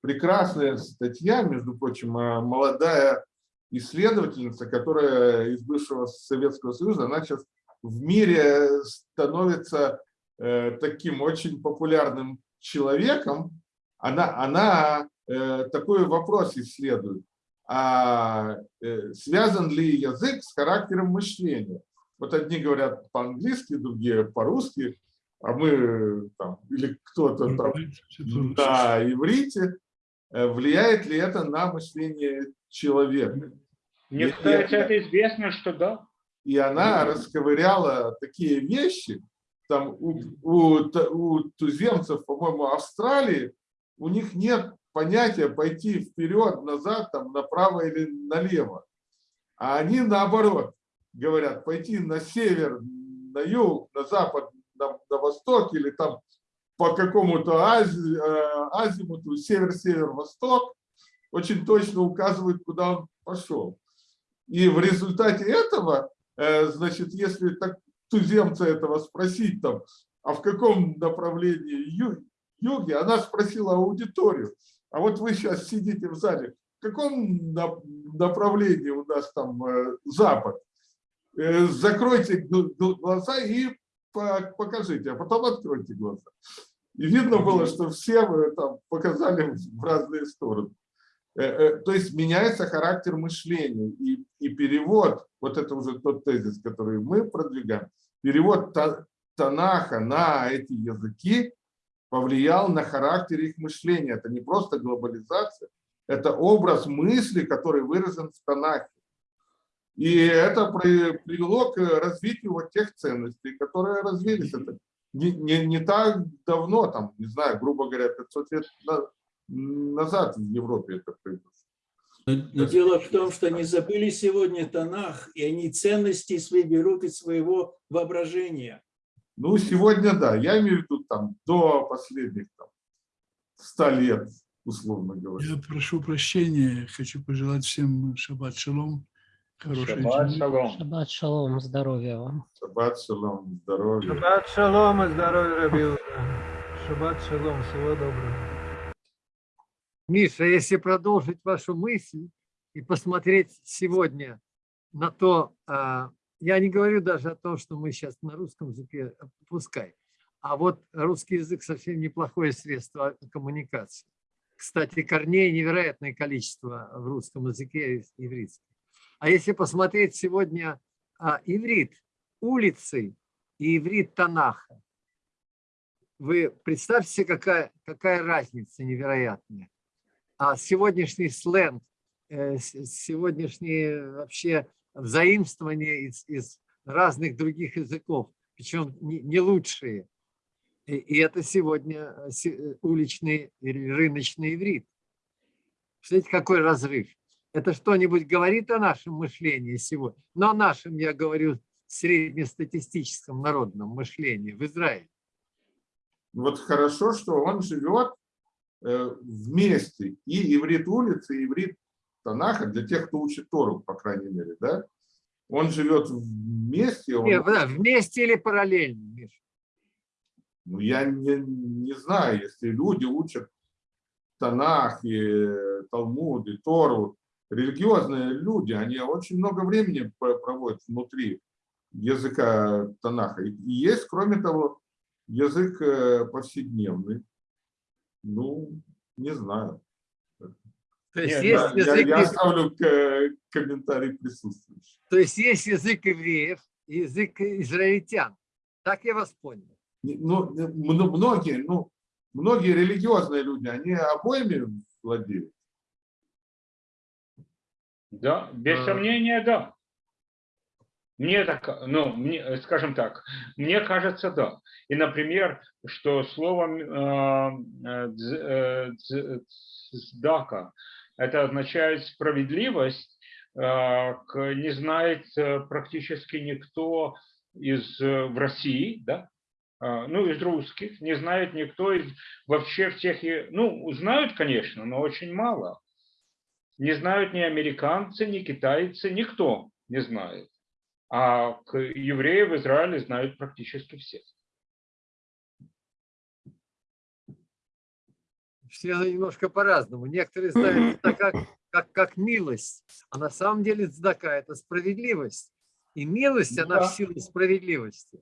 прекрасная статья, между прочим, а, молодая исследовательница, которая из бывшего Советского Союза, она сейчас в мире становится э, таким очень популярным человеком. Она, она э, такой вопрос исследует. А э, связан ли язык с характером мышления? Вот одни говорят по-английски, другие по-русски, а мы там, или кто-то там на иврите. Э, Влияет ли это на мышление человека? Мне я- это известно, что да. И она расковыряла такие вещи, там у, у, у туземцев, по-моему, Австралии, у них нет понятия пойти вперед, назад, там, направо или налево. А они наоборот говорят, пойти на север, на юг, на запад, на, на восток или там по какому-то ази, э, азимуту, север-север-восток, очень точно указывают, куда он пошел. И в результате этого, э, значит, если так туземца этого спросить, там, а в каком направлении ю- юге, она спросила аудиторию, а вот вы сейчас сидите в зале, в каком на- направлении у нас там э, запад? Э, Закройте гл- гл- глаза и по- покажите, а потом откройте глаза. И видно было, что все э, там показали в разные стороны. Э, То есть меняется характер мышления. И, и перевод, вот это уже тот тезис, который мы продвигаем, перевод Та- Танаха на эти языки повлиял на характер их мышления. Это не просто глобализация, это образ мысли, который выражен в Танахе. И это при- привело к развитию вот тех ценностей, которые развились. Это не, не, не так давно, там, не знаю, грубо говоря, 500 лет на- назад в Европе это произошло. Но, но дело в том, что они забыли сегодня Танах, и они ценности свои берут из своего воображения. Ну, сегодня да, я имею в виду там до последних там, 100 лет, условно говоря. Я прошу прощения, хочу пожелать всем шаббат шалом, хорошей Шаббат недели. шалом. Шаббат шалом, здоровья вам. Шаббат шалом, здоровья. Шаббат шалом и здоровья, Раби Шаббат шалом, всего доброго. Миша, если продолжить вашу мысль и посмотреть сегодня на то, а, я не говорю даже о том, что мы сейчас на русском языке, пускай, а вот русский язык совсем неплохое средство коммуникации. Кстати, корней невероятное количество в русском языке ивритском. А если посмотреть сегодня а, иврит улицы и иврит Танаха, вы представьте какая, какая разница невероятная а сегодняшний сленг, э, сегодняшние вообще взаимствования из, из разных других языков, причем не, не лучшие. И, и это сегодня э, э, уличный рыночный иврит. Представляете, какой разрыв? Это что-нибудь говорит о нашем мышлении сегодня? Но о нашем, я говорю, среднестатистическом народном мышлении в Израиле. Вот хорошо, что он живет э, вместе. И иврит улицы, и иврит Танаха, для тех, кто учит Тору, по крайней мере, да? Он живет вместе, он Не, да, вместе или параллельно, Миша? Ну, я не, не знаю, если люди учат Танах, и Талмуд, и Тору, религиозные люди, они очень много времени про- проводят внутри языка Танаха. И и есть, кроме того, язык э, повседневный. Ну, не знаю. То есть Нет, есть Я, я- язык я ив- оставлю комментарий присутствующих. То есть есть язык евреев и язык израильтян. Так я вас понял. Ну, мно- многие, ну, многие религиозные люди, они обоими владеют. Да, без А. сомнения, да. Мне так, ну, мне, скажем так, мне кажется, да. И, например, что слово э, э, дз- э, это означает справедливость, э, не знает э, практически никто из э, в России, да, ну, из русских, не знает никто из вообще всех, ну, знают, конечно, но очень мало. Не знают ни американцы, ни китайцы, никто не знает. А евреев в Израиле знают практически все. Все немножко по-разному. Некоторые знают это как, как, как милость, а на самом деле цдака – это справедливость. И милость, она Да. в силу справедливости.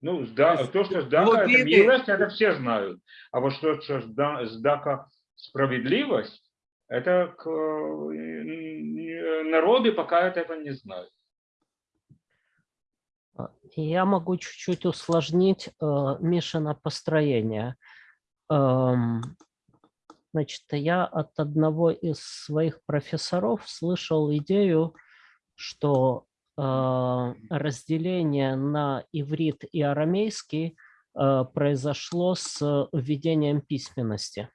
Ну, сда- есть то, что сдака, это милость, это все знают. А вот что, что сда- сдака справедливость, это к, народы пока это этого не знают. А, Я могу чуть-чуть усложнить э, Мишина построение. Значит, я от одного из своих профессоров слышал идею, что э, разделение на иврит и арамейский э, произошло с введением письменности.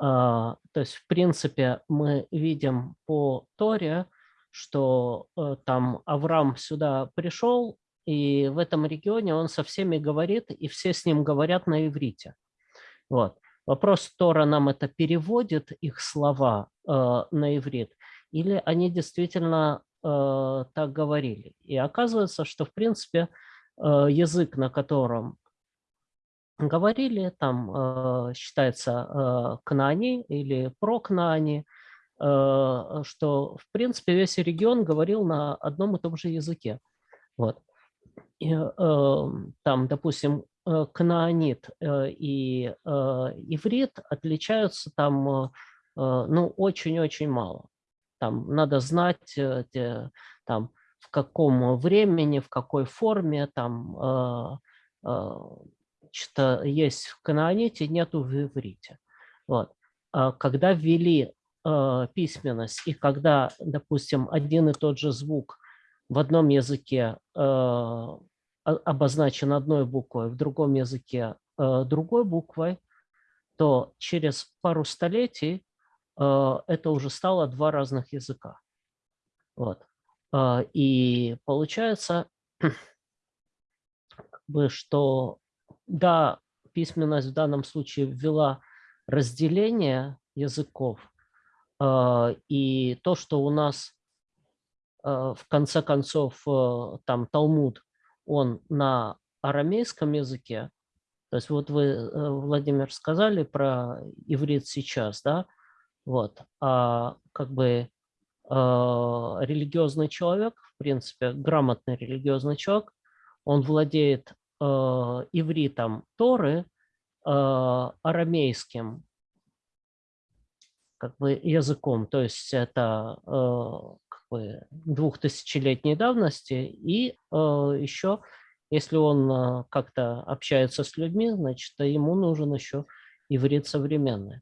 А, То есть, в принципе, мы видим по Торе, что э, там Авраам сюда пришел, и в этом регионе он со всеми говорит, и все с ним говорят на иврите. Вот. Вопрос, Тора нам это переводит, их слова э, на иврит, или они действительно э, так говорили. И оказывается, что, в принципе, э, язык, на котором говорили, там э, считается э, кнаани или прокнаани, э, что, в принципе, весь регион говорил на одном и том же языке. Вот. И, э, там, допустим, э, кнаанит э, и э, иврит отличаются там, ну, очень-очень мало. Там надо знать, те- там, в каком времени, в какой форме, там, что есть в каноните, нету в иврите. Вот. А Когда ввели письменность, и когда, допустим, один и тот же звук в одном языке обозначен одной буквой, в другом языке э, другой буквой, то через пару столетий э, это уже стало два разных языка. Вот. Э, И получается, что да, письменность в данном случае ввела разделение языков, и то, что у нас в конце концов там Талмуд, он на арамейском языке, то есть вот вы, э, Владимир, сказали про иврит сейчас, да, вот, а как бы э, религиозный человек, в принципе, грамотный религиозный человек, он владеет э, ивритом Торы, э, арамейским как бы языком, то есть это бы двухтысячелетней давности, и э, еще, если он э, как-то общается с людьми, значит, ему нужен еще иврит современный.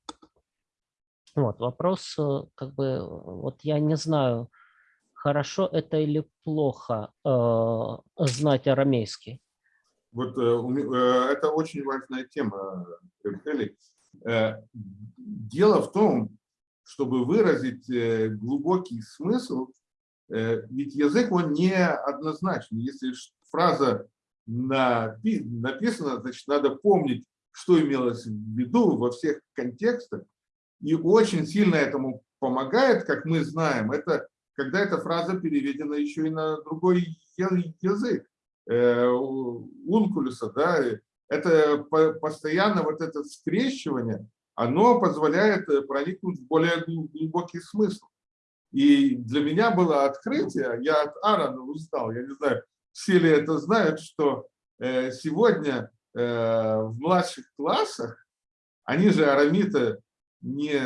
Вот, вопрос, э, как бы, вот я не знаю, хорошо это или плохо э, знать арамейский. Вот э, э, это очень важная тема, э. Э, Дело в том, чтобы выразить э, глубокий смысл, э, ведь язык, он не однозначный. Если фраза напи- написана, значит, надо помнить, что имелось в виду во всех контекстах. И очень сильно этому помогает, как мы знаем, это когда эта фраза переведена еще и на другой язык э, ункулюса, да, это по- постоянно вот это скрещивание, оно позволяет э, проникнуть в более гл- глубокий смысл. И для меня было открытие, я от Аарона узнал, я не знаю, все ли это знают, что э, сегодня э, в младших классах, они же арамиты не,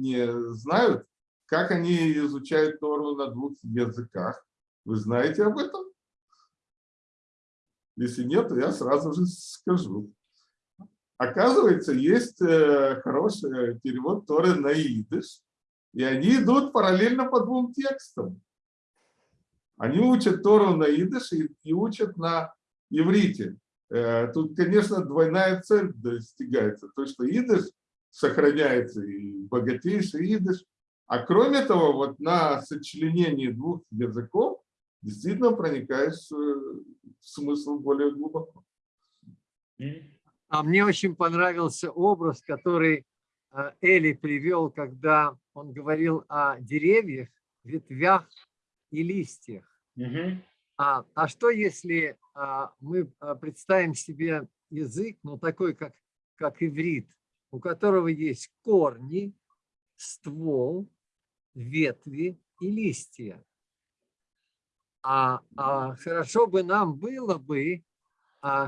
не знают, как они изучают Тору на двух языках. Вы знаете об этом? Если нет, то я сразу же скажу. Оказывается, есть э, хороший перевод Торы на идыш, и они идут параллельно по двум текстам. Они учат Тору на идыш и, и учат на иврите. Э, Тут, конечно, двойная цель достигается. То, что идыш сохраняется и богатейший идыш. А кроме того, вот на сочленении двух языков действительно проникаешь э, в смысл более глубоко. А мне очень понравился образ, который Эли привел, когда он говорил о деревьях, ветвях и листьях. Мгм. А, а что если а, мы а, представим себе язык, ну такой, как, как иврит, у которого есть корни, ствол, ветви и листья? А, а хорошо бы нам было бы,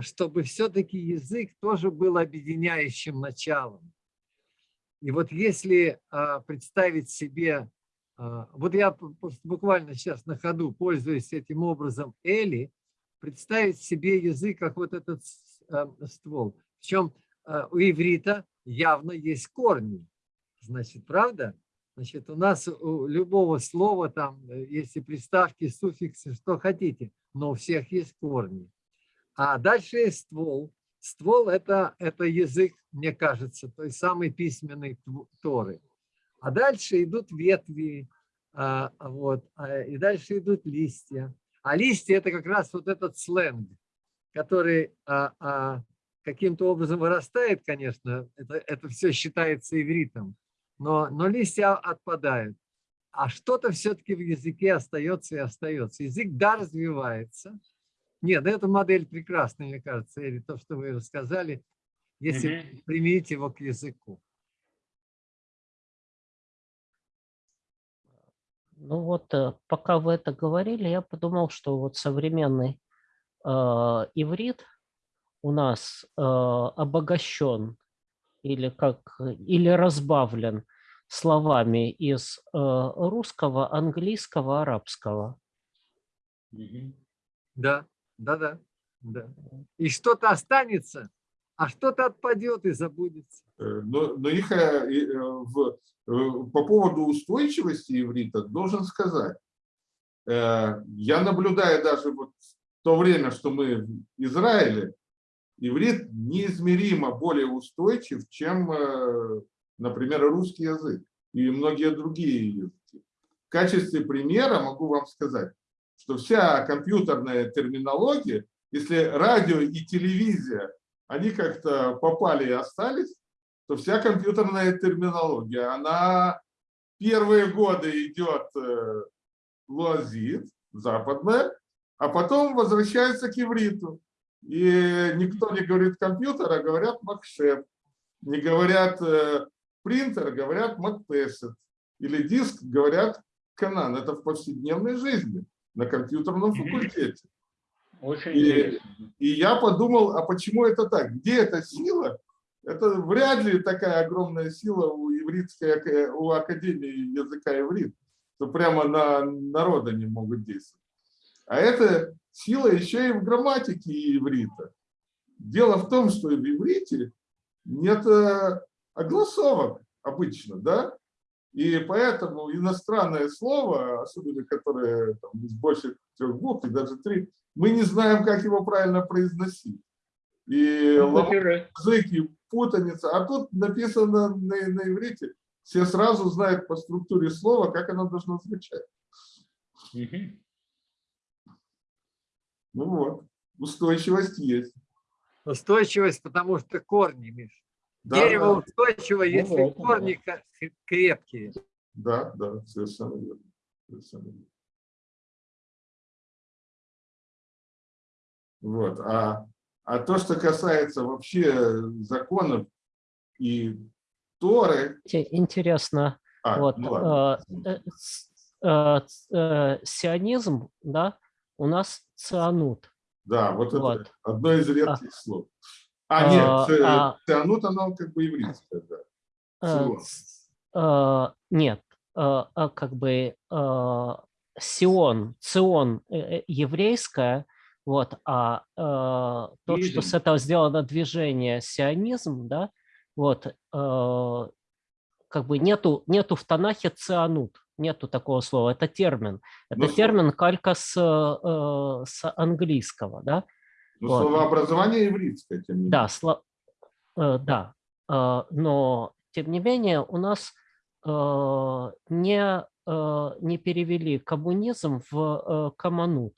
чтобы все-таки язык тоже был объединяющим началом. И вот если а, представить себе, а, вот я буквально сейчас на ходу, пользуясь этим образом Эли, представить себе язык как вот этот а, ствол. Причем а, у иврита явно есть корни. Значит, правда? Значит, у нас у любого слова там, э, если приставки, суффиксы, что хотите, но у всех есть корни. А дальше есть ствол. Ствол это, это язык, мне кажется, той самой письменной Торы. А дальше идут ветви, а, вот, а, и дальше идут листья. А листья это как раз вот этот сленг, который а, каким-то образом вырастает, конечно, это, это все считается ивритом, но, но листья отпадают. А что-то все-таки в языке остается и остается. Язык, да, развивается. Нет, эта модель прекрасная, мне кажется, или то, что вы рассказали, если Мгм. применить его к языку. Ну вот, э, пока вы это говорили, я подумал, что вот современный э, иврит у нас э, обогащен или как или разбавлен словами из э, русского, английского, арабского. Да, да, да. И что-то останется, а что-то отпадет и забудется. Э, Но, но их э, э, в, по поводу устойчивости иврита должен сказать, я наблюдаю даже вот в то время, что мы в Израиле, иврит неизмеримо более устойчив, чем, например, русский язык и многие другие языки. В качестве примера могу вам сказать, что вся компьютерная терминология, если радио и телевизия, они как-то попали и остались, то вся компьютерная терминология, она первые годы идет э, луазит, западная, а потом возвращается к ивриту. И никто не говорит компьютер, а говорят макшеп. Не говорят э, принтер, говорят макпесет. Или диск, говорят канан. Это в повседневной жизни, на компьютерном факультете. Очень И- интересно. И я подумал, а почему это так? Где эта сила? Это вряд ли такая огромная сила у ивритской, у Академии языка иврит, что прямо на народа не могут действовать. А эта сила еще и в грамматике иврита. Дело в том, что в иврите нет э, огласовок обычно, да? И поэтому иностранное слово, особенно которое там, из больше трех букв, и даже три, мы не знаем, как его правильно произносить. И Ну, язык, и путаница. А тут написано на, на иврите. Все сразу знают по структуре слова, как оно должно звучать. мгм. Ну вот, устойчивость есть. Устойчивость, потому что корни, Миш. Да, Дерево да, устойчиво, если вот, корни ка- крепкие. да, да, совершенно верно. Совершенно верно. Вот. А, а то, что касается вообще законов и Торы, Те- Интересно, а, вот ну ладно. э, э, э, э, сионизм, да, у нас цианут. Да, вот это Вот. одно из редких слов. А, А, нет, ц- а- цианут, оно как бы еврейское, да. Э, ц- э, Нет, э, а как бы э, Сион, Цион э, э, еврейское, вот, а э, то, что с этого сделано движение сионизм, да, вот, э, как бы нету, нету в Танахе цианут, нету такого слова, это термин. Это Ну, термин калька с, э, с английского, да, Но вот. словообразование еврейское, тем не менее. да, сло- э, да, э, но тем не менее, у нас э, не, э, не перевели коммунизм в э.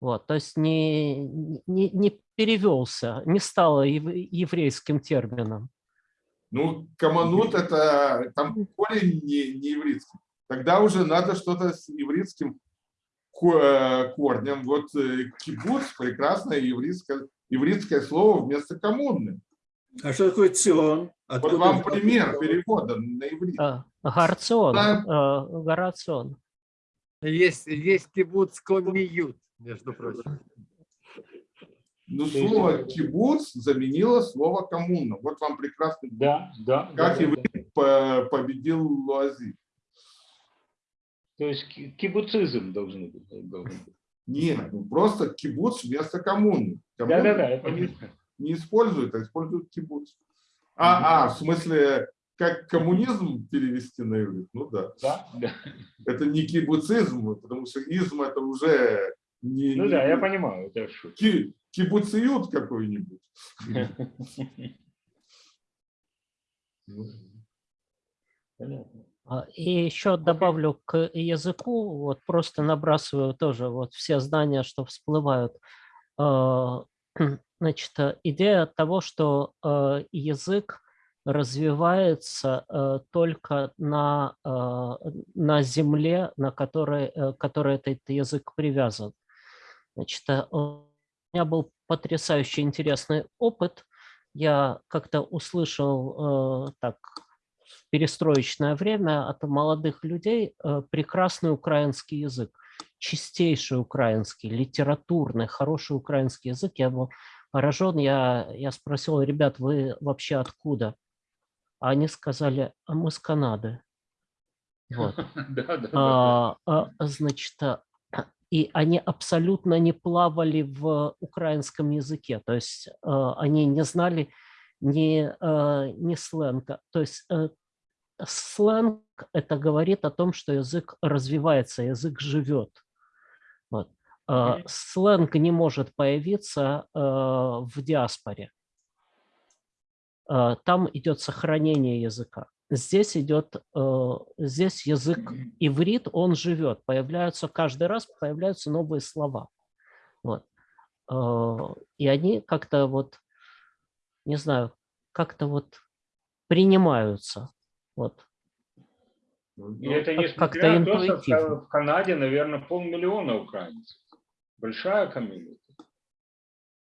Вот, то есть не, не, не перевелся, не стало ев- еврейским термином. Ну, команут это там корень не, не еврейский. Тогда уже надо что-то с еврейским э, корнем. Вот э, кибуц прекрасное еврейское, еврейское слово вместо коммуны. А что такое цион? Вот Откуда вам он- пример перевода на иврит. А, Горацион, Да. э, Горацион. Есть, есть кибуц комиют, между прочим. Ну, слово кибуц заменило слово коммуна. Вот вам прекрасный Да, да. Как да, и да, вы- да. по- победил Луази. То есть ки- кибуцизм должен быть. должен быть. Нет, ну просто кибуц вместо коммуны. Коммуну Да, да, да, я понимаю. не используют, а используют кибуц. А, а, в смысле, как коммунизм перевести на иврит? Ну да. Да, да. Это не кибуцизм, потому что изм это уже не, Ну не- да, я понимаю, это шутка. ки- кибуциют какой-нибудь. Понятно. А, И еще добавлю к языку, вот просто набрасываю тоже вот все знания, что всплывают. А, Значит, э, идея того, что э, язык развивается э, только на, э, на земле, на которой, которой этот язык привязан. Значит, у меня был потрясающе интересный опыт. Я как-то услышал так перестроечное время от молодых людей э, прекрасный украинский язык, чистейший украинский, литературный, хороший украинский язык. Я был поражен. Я, я спросил, ребят, вы вообще откуда? А они сказали, а мы с Канады. Вот. А, а, значит, а, и они абсолютно не плавали в украинском языке, то есть а, они не знали ни, ни сленга. То есть э, сленг это говорит о том, что язык развивается, язык живет. Вот. А, Мгм. Сленг не может появиться э, в диаспоре. А, Там идет сохранение языка. Здесь идет, э, здесь язык иврит, он живет, появляются каждый раз появляются новые слова. Вот. Э, И они как-то вот, не знаю, как-то вот принимаются. Вот. ну, И это как- несмотря как-то на то, что в Канаде, наверное, полмиллиона украинцев. Большая комьюнити.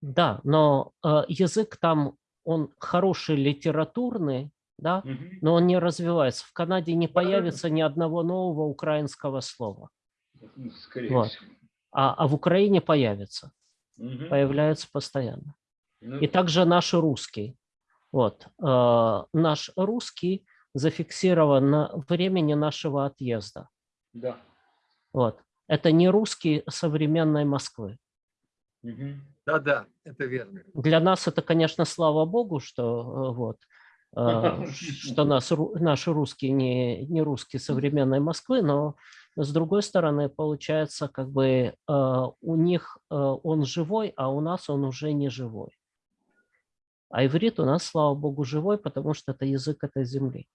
Да, но э, язык там, он хороший литературный, да, Мгм. но он не развивается. В Канаде не появится ни одного нового украинского слова, Ну, Скорее Вот. всего. а, а в Украине появится, Мгм. появляется постоянно. Ну, И также наш русский. Вот. э, Наш русский зафиксирован на времени нашего отъезда. Да. Вот. Это не русский современной Москвы. Да-да, это верно. Для нас это, конечно, слава богу, что э, вот э, что нас, наши русские не, не русские современной Москвы, но с другой стороны, получается, как бы э, у них он живой, а у нас он уже не живой. А иврит у нас, слава богу, живой, потому что это язык этой земли.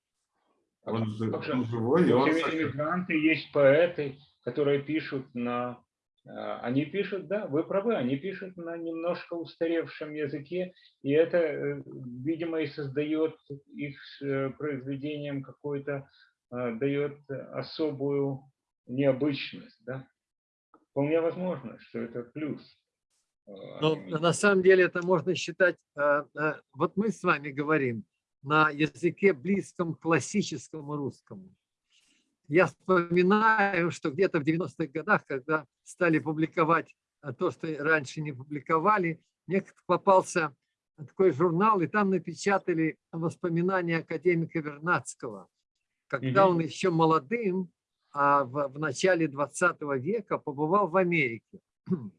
Он, жи- Также он живой, и он иммигранты, есть поэты, которые пишут на... э, Они пишут, да, вы правы, они пишут на немножко устаревшем языке, и это, э, видимо, и создает их э, произведением какой-то, дает особую необычность, да. Вполне возможно, что это плюс. Но они- на самом деле это можно считать, вот мы с вами говорим на языке близком к классическому русскому. Я вспоминаю, что где-то в 90-х годах, когда стали публиковать э, то, что раньше не публиковали, мне попался такой журнал, и там напечатали воспоминания академика Вернадского, когда Мгм. он еще молодым, а в, в начале 20 века побывал в Америке.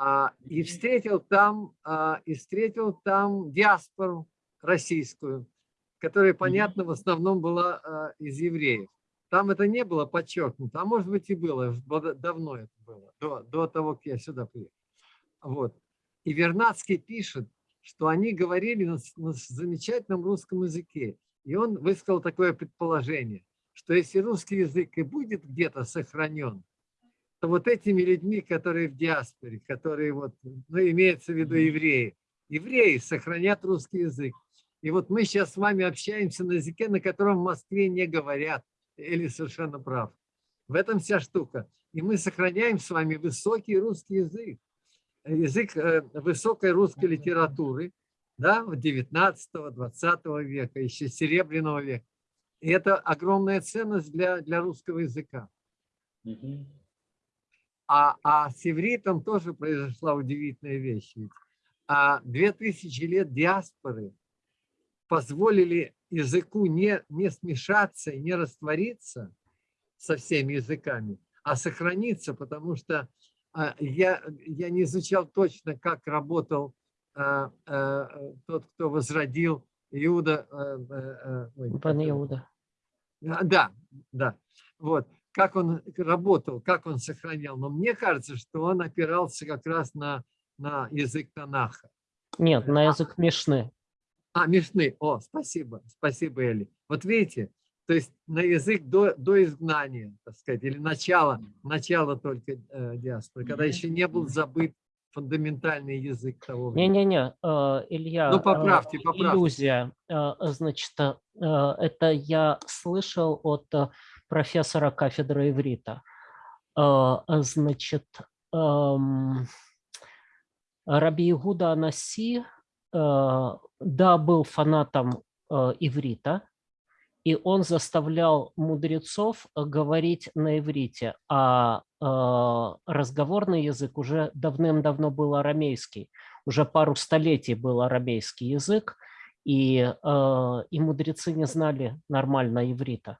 А, и встретил там, а, и встретил там диаспору российскую, которая, понятно, в основном была а, из евреев. Там это не было подчеркнуто, а может быть и было, давно это было, до, до того, как я сюда приехал. Вот. И Вернадский пишет, что они говорили на, на замечательном русском языке. И он высказал такое предположение, что если русский язык и будет где-то сохранен, то вот этими людьми, которые в диаспоре, которые вот, ну, имеется в виду евреи, евреи сохранят русский язык. И вот мы сейчас с вами общаемся на языке, на котором в Москве не говорят. Или совершенно прав. В этом вся штука. И мы сохраняем с вами высокий русский язык. Язык э, высокой русской литературы, да, 19-20 века, еще Серебряного века. И это огромная ценность для, для русского языка. А, а с ивритом тоже произошла удивительная вещь. А, две тысячи лет диаспоры позволили языку не, не смешаться и не раствориться со всеми языками, а сохраниться, потому что а, я, я не изучал точно, как работал а, а, тот, кто возродил Иуда. а, а, а, ой, его? Иуда. Да, да. Вот. Как он работал, как он сохранял. Но мне кажется, что он опирался как раз на, на язык Танаха. Нет, на язык Мишны. А, Мишны. О, спасибо. Спасибо, Эли. Вот видите, то есть на язык до, до изгнания, так сказать, или начало, начало только э, диаспоры, когда еще не был забыт фундаментальный язык того времени. Не-не-не, э, Илья, Ну, э, поправьте, поправьте. иллюзия. Э, Значит, это я слышал от профессора кафедры иврита. Значит, эм, Раби Игуда Анаси, да, был фанатом э, иврита, и он заставлял мудрецов э, говорить на иврите, а э, разговорный язык уже давным-давно был арамейский, уже пару столетий был арамейский язык, и, э, и мудрецы не знали нормально иврита,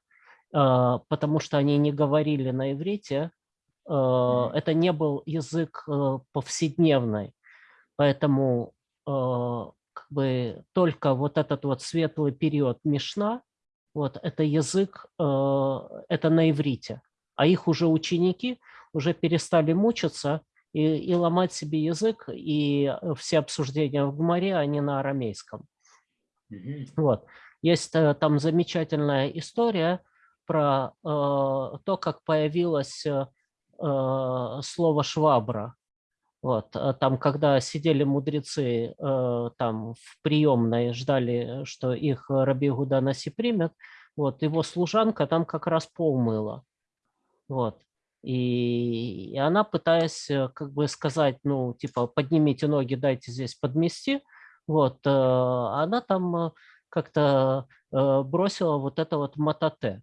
э, потому что они не говорили на иврите, э, это не был язык э, повседневный, поэтому э, как бы только вот этот вот светлый период Мишна, вот это язык, э, это на иврите, а их уже ученики уже перестали мучиться и, и ломать себе язык, и э, все обсуждения в Гумаре, они на арамейском. Вот. Есть э, там замечательная история про э, то, как появилось э, э, слово «швабра». Вот, э, там, когда сидели мудрецы э, там в приемной, ждали, что их Раби Гуда Наси примет, вот, его служанка там как раз пол мыла. Вот. И, и она, пытаясь э, как бы сказать, ну, типа, поднимите ноги, дайте здесь подмести, вот, э, она там как-то бросила вот это вот матате.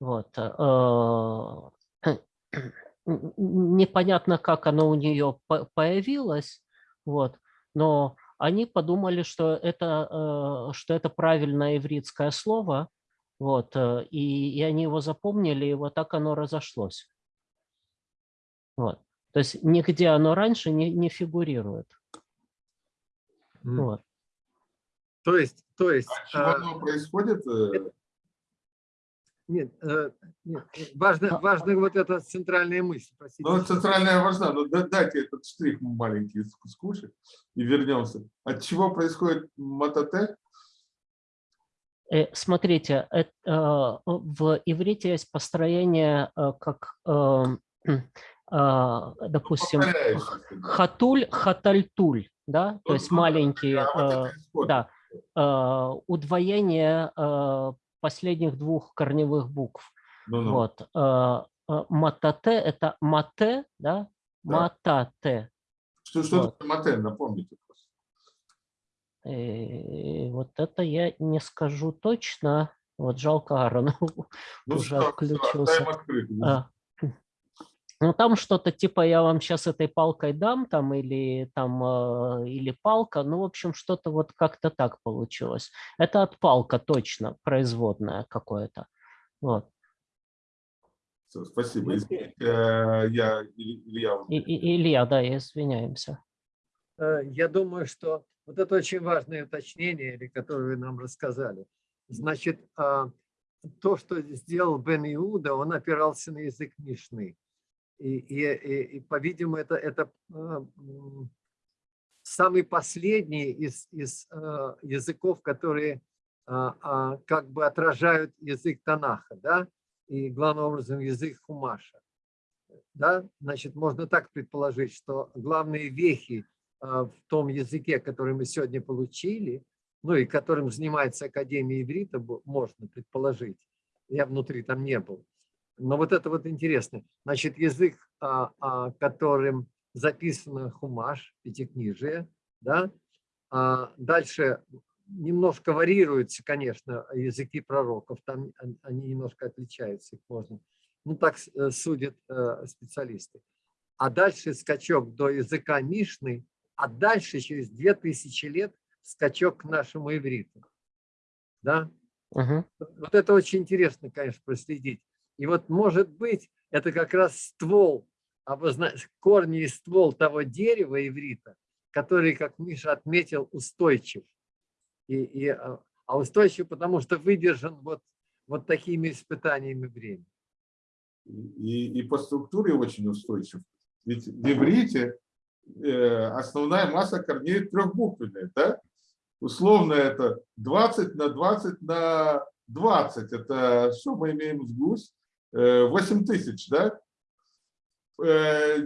Вот. Непонятно, как оно у нее по- появилось, вот, но они подумали, что это, э, что это правильное ивритское слово, вот, э, и, и они его запомнили, и вот так оно разошлось. Вот. То есть нигде оно раньше не, не фигурирует. Вот. То есть, то есть, чего а, оно происходит? э, нет, э, нет, э, важно, важна вот эта центральная мысль. простите. Ну, центральная важна, но да- дайте этот штрих маленький скушать и вернемся. От чего происходит матате? Э, Смотрите, эт- э, в иврите есть построение, э, как, э, э, допустим, хатуль, хатальтуль, да, то есть маленькие, А э, да, э, удвоение э, последних двух корневых букв. Ну-ну. Вот. э, э, Матате – это мате, да, Да. матате. Что, что Вот. такое мате, напомните. просто. Э, Вот это я не скажу точно. Вот жалко Аарон Ну, уже всё, отключился. оставим открытым. А, Ну, там что-то типа я вам сейчас этой палкой дам, там, или там, э, или палка, ну, в общем, что-то вот как-то так получилось. Это от палка точно, производное какое-то. Вот. Спасибо. Извините, э, я, Илья, И, и- Илья, да, извиняемся. Э, Я думаю, что вот это очень важное уточнение, или которое вы нам рассказали. Значит, а, то, что сделал Бен Иуда, он опирался на язык Мишны. И, и, и, и, по-видимому, это, это а, самый последний из, из э, языков, которые а, а, как бы отражают язык Танаха, да, и главным образом язык Хумаша. Да? Значит, можно так предположить, что главные вехи а, в том языке, который мы сегодня получили, ну и которым занимается Академия иврита, можно предположить. Я внутри там не был. Но вот это вот интересно. Значит, язык, а, а, которым записано Хумаш, Пятикнижие, да, а дальше немножко варьируются, конечно, языки пророков, там он- они немножко отличаются, их можно, ну так э, судят э, специалисты. А дальше скачок до языка Мишны, а дальше через 2000 лет скачок к нашему ивриту. Да? Мгм. Вот это очень интересно, конечно, проследить. И вот, может быть, это как раз ствол, корни и ствол того дерева иврита, который, как Миша отметил, устойчив. И, и, а а устойчив, потому что выдержан вот, вот такими испытаниями времени. и, и по структуре очень устойчив. Ведь в иврите э, основная масса корней трехбуквенная, да? Условно это 20 на 20 на 20. Это что мы имеем с гусь? Э, 8 тысяч, да? Э,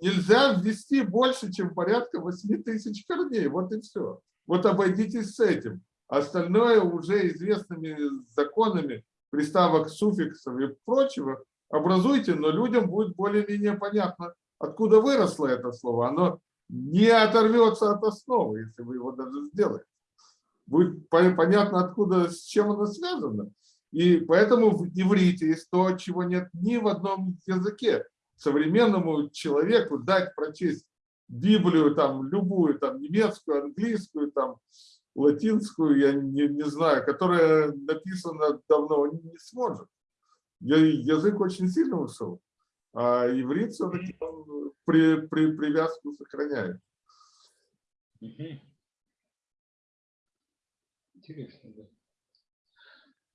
Нельзя ввести больше, чем порядка 8 тысяч корней. Вот и все. Вот обойдитесь с этим. Остальное уже известными законами приставок, суффиксов и прочего образуйте, но людям будет более-менее понятно, откуда выросло это слово. Оно не оторвется от основы, если вы его даже сделаете. Будет по- понятно, откуда, с чем оно связано. И поэтому в иврите есть то, чего нет ни в одном языке. Современному человеку дать прочесть Библию, там, любую, там, немецкую, английскую, там, латинскую, я не, не знаю, которая написана давно, он не сможет. Язык очень сильно ушел, а иврит все-таки при, при, привязку сохраняет. Интересно, да.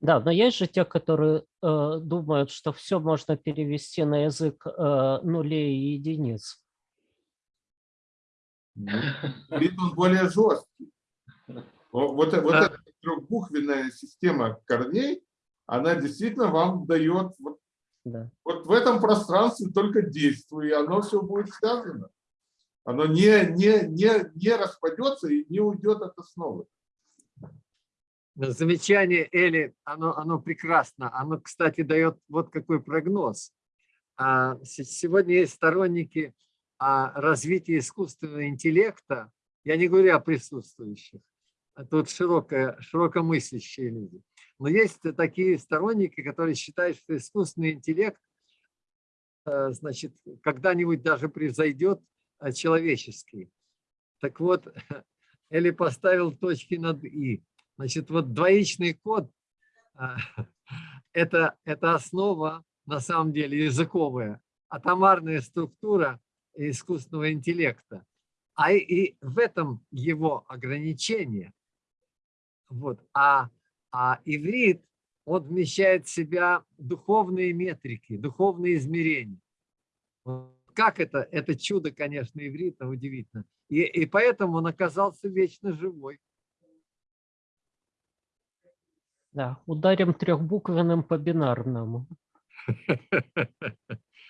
Да, но есть же те, которые э, думают, что все можно перевести на язык э, нулей и единиц. Ну, Иврит он более жесткий. Вот, вот Да. эта трехбуквенная система корней, она действительно вам дает вот, Да. вот в этом пространстве только действуй, и оно все будет связано. Оно не, не, не, не распадется и не уйдет от основы. Замечание Эли, оно, оно прекрасно. Оно, кстати, дает вот какой прогноз. А, се- Сегодня есть сторонники развития искусственного интеллекта. Я не говорю о присутствующих. Тут широкое, широкомыслящие люди. Но есть такие сторонники, которые считают, что искусственный интеллект э, значит, когда-нибудь даже превзойдет э, человеческий. Так вот, Эли поставил точки над «и». Значит, вот двоичный код а, это, это основа, на самом деле, языковая, атомарная структура искусственного интеллекта. А и, в этом его ограничение. Вот. А, а иврит, он вмещает в себя духовные метрики, духовные измерения. Как это? Это чудо, конечно, иврита, удивительно. И, и поэтому он оказался вечно живой. Да, ударим трехбуквенным по бинарному.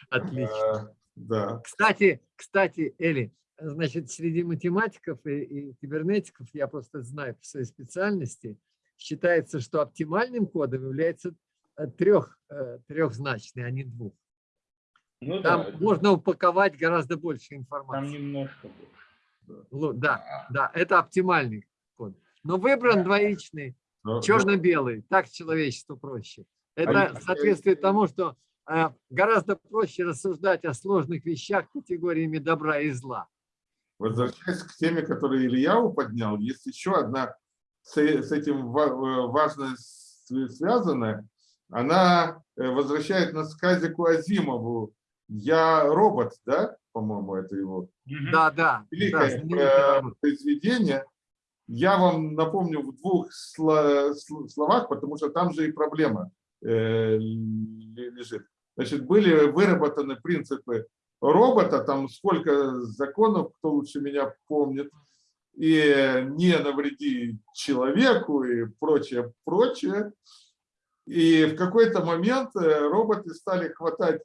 Отлично. Э, Да. Кстати, кстати, Эли, значит, среди математиков и, и кибернетиков, я просто знаю по своей специальности, считается, что оптимальным кодом является э, трех, э, трехзначный, а не двух. Ну Там да, можно упаковать гораздо больше там информации. немножко больше. Лу- Да, да, это оптимальный код. Но выбран двоичный, Но- черно-белый, так человечеству проще. Это соответствует тому, что э, гораздо проще рассуждать о сложных вещах категориями добра и зла. Возвращаясь к теме, которую Ильяу поднял, есть еще одна с, этим э, важно с- связанная. Она э, возвращает нас к Казику Азимову. Я робот, да, по-моему, это его. Да, да. да, великое роман. произведение. Я вам напомню в двух сло- сл- словах, потому что там же и проблема э, ле- лежит. Значит, были выработаны принципы робота, там сколько законов, кто лучше меня помнит, и не навреди человеку и прочее, прочее. И в какой-то момент э, роботы стали хватать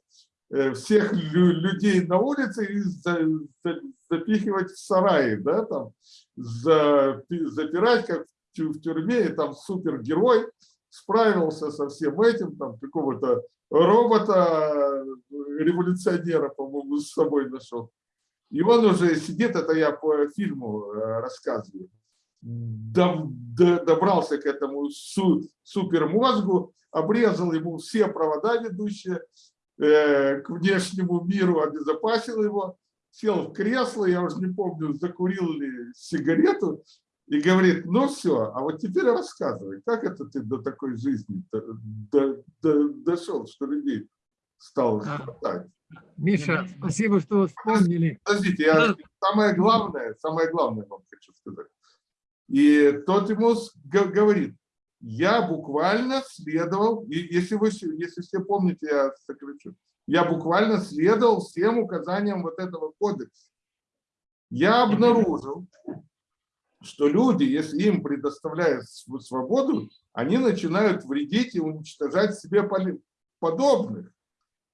э, всех лю- людей на улице и запихивать в сараи, да, там, запи- запирать, как в тю- в тюрьме, и там супергерой справился со всем этим, там, какого-то робота, э, по-моему, с собой нашел. И он уже сидит, это я по фильму э, рассказываю, добрался к этому су- супермозгу, обрезал ему все провода ведущие э, к внешнему миру, обезопасил его, сел в кресло, я уже не помню, закурил ли сигарету, и говорит, ну все, а вот теперь рассказывай, как это ты до такой жизни д- д- д- дошел, что людей стал хватать? Миша, спасибо, что вспомнили. Подождите, я самое главное, самое главное вам хочу сказать. И тот ему с- г- говорит, я буквально следовал, и если вы, если все помните, я сокращу, я буквально следовал всем указаниям вот этого кодекса. Я обнаружил, что люди, если им предоставляют св- свободу, они начинают вредить и уничтожать себе подобных.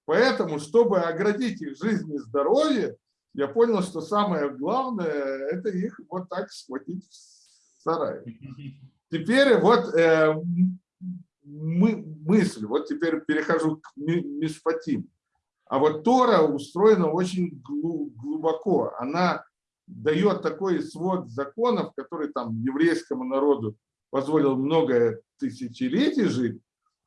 Поэтому, чтобы оградить их жизнь и здоровье, я понял, что самое главное – это их вот так схватить в сарае. Теперь вот э, мы, мысль, вот теперь перехожу к ми- мишпатим. А вот Тора устроена очень глу- глубоко. Она дает такой свод законов, который там еврейскому народу позволил много тысячелетий жить.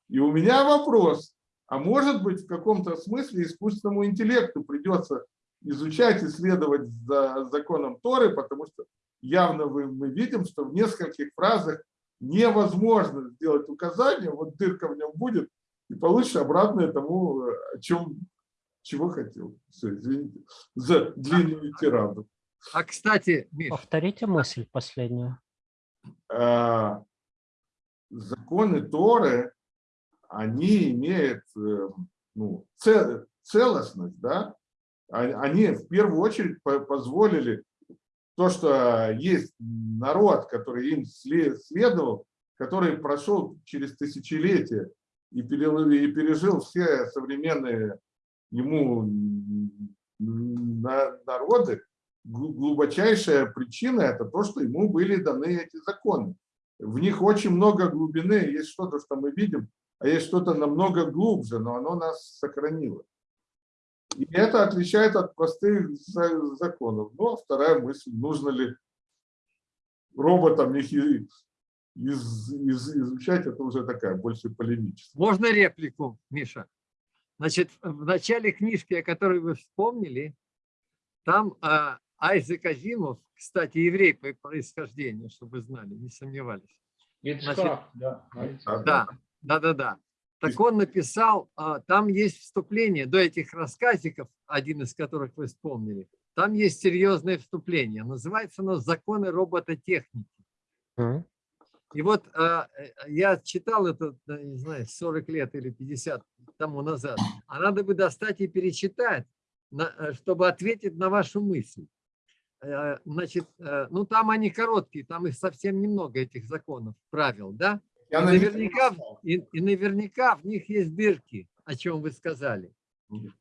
И у меня вопрос, а может быть в каком-то смысле искусственному интеллекту придется изучать, исследовать за законом Торы, потому что явно мы видим, что в нескольких фразах невозможно сделать указание, вот дырка в нем будет, и получишь обратное тому, о чем, чего хотел. Все, извините за длинную тираду. А, кстати, Миш, Повторите мысль последнюю. А, законы Торы, они имеют э, ну, цел- целостность, да? А- Они в первую очередь по- позволили то, что есть народ, который им сле- следовал, который прошел через тысячелетия и пережил все современные ему народы, глу- глубочайшая причина – это то, что ему были даны эти законы. В них очень много глубины, есть что-то, что мы видим, а есть что-то намного глубже, но оно нас сохранило. И это отличает от простых за- законов. Ну, а вторая мысль, нужно ли роботам их из- из- изучать, это уже такая, больше полемическая. можно реплику, Миша? Значит, в начале книжки, о которой вы вспомнили, там а, Айзек Азимов, кстати, еврей по происхождению, чтобы вы знали, не сомневались. Ицхак, да. Да, да, да, да. Так он написал, а, там есть вступление до этих рассказиков, один из которых вы вспомнили. Там есть серьезное вступление. Называется оно «Законы робототехники». И вот а, э, я читал это, не знаю, 40 лет или 50 тому назад. А надо бы достать и перечитать, э, чтобы ответить на вашу мысль. Э, Значит, э, ну там они короткие, там их совсем немного, этих законов, правил, да? Я И наверняка, в- и, и наверняка в них есть дырки, о чем вы сказали.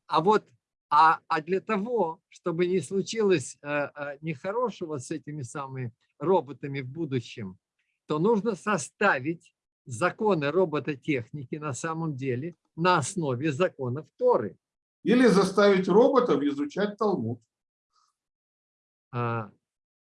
А вот а, а для того, чтобы не случилось э, э, нехорошего с этими самыми роботами в будущем, то нужно составить законы робототехники на самом деле на основе законов Торы. Или заставить роботов изучать Талмуд. А,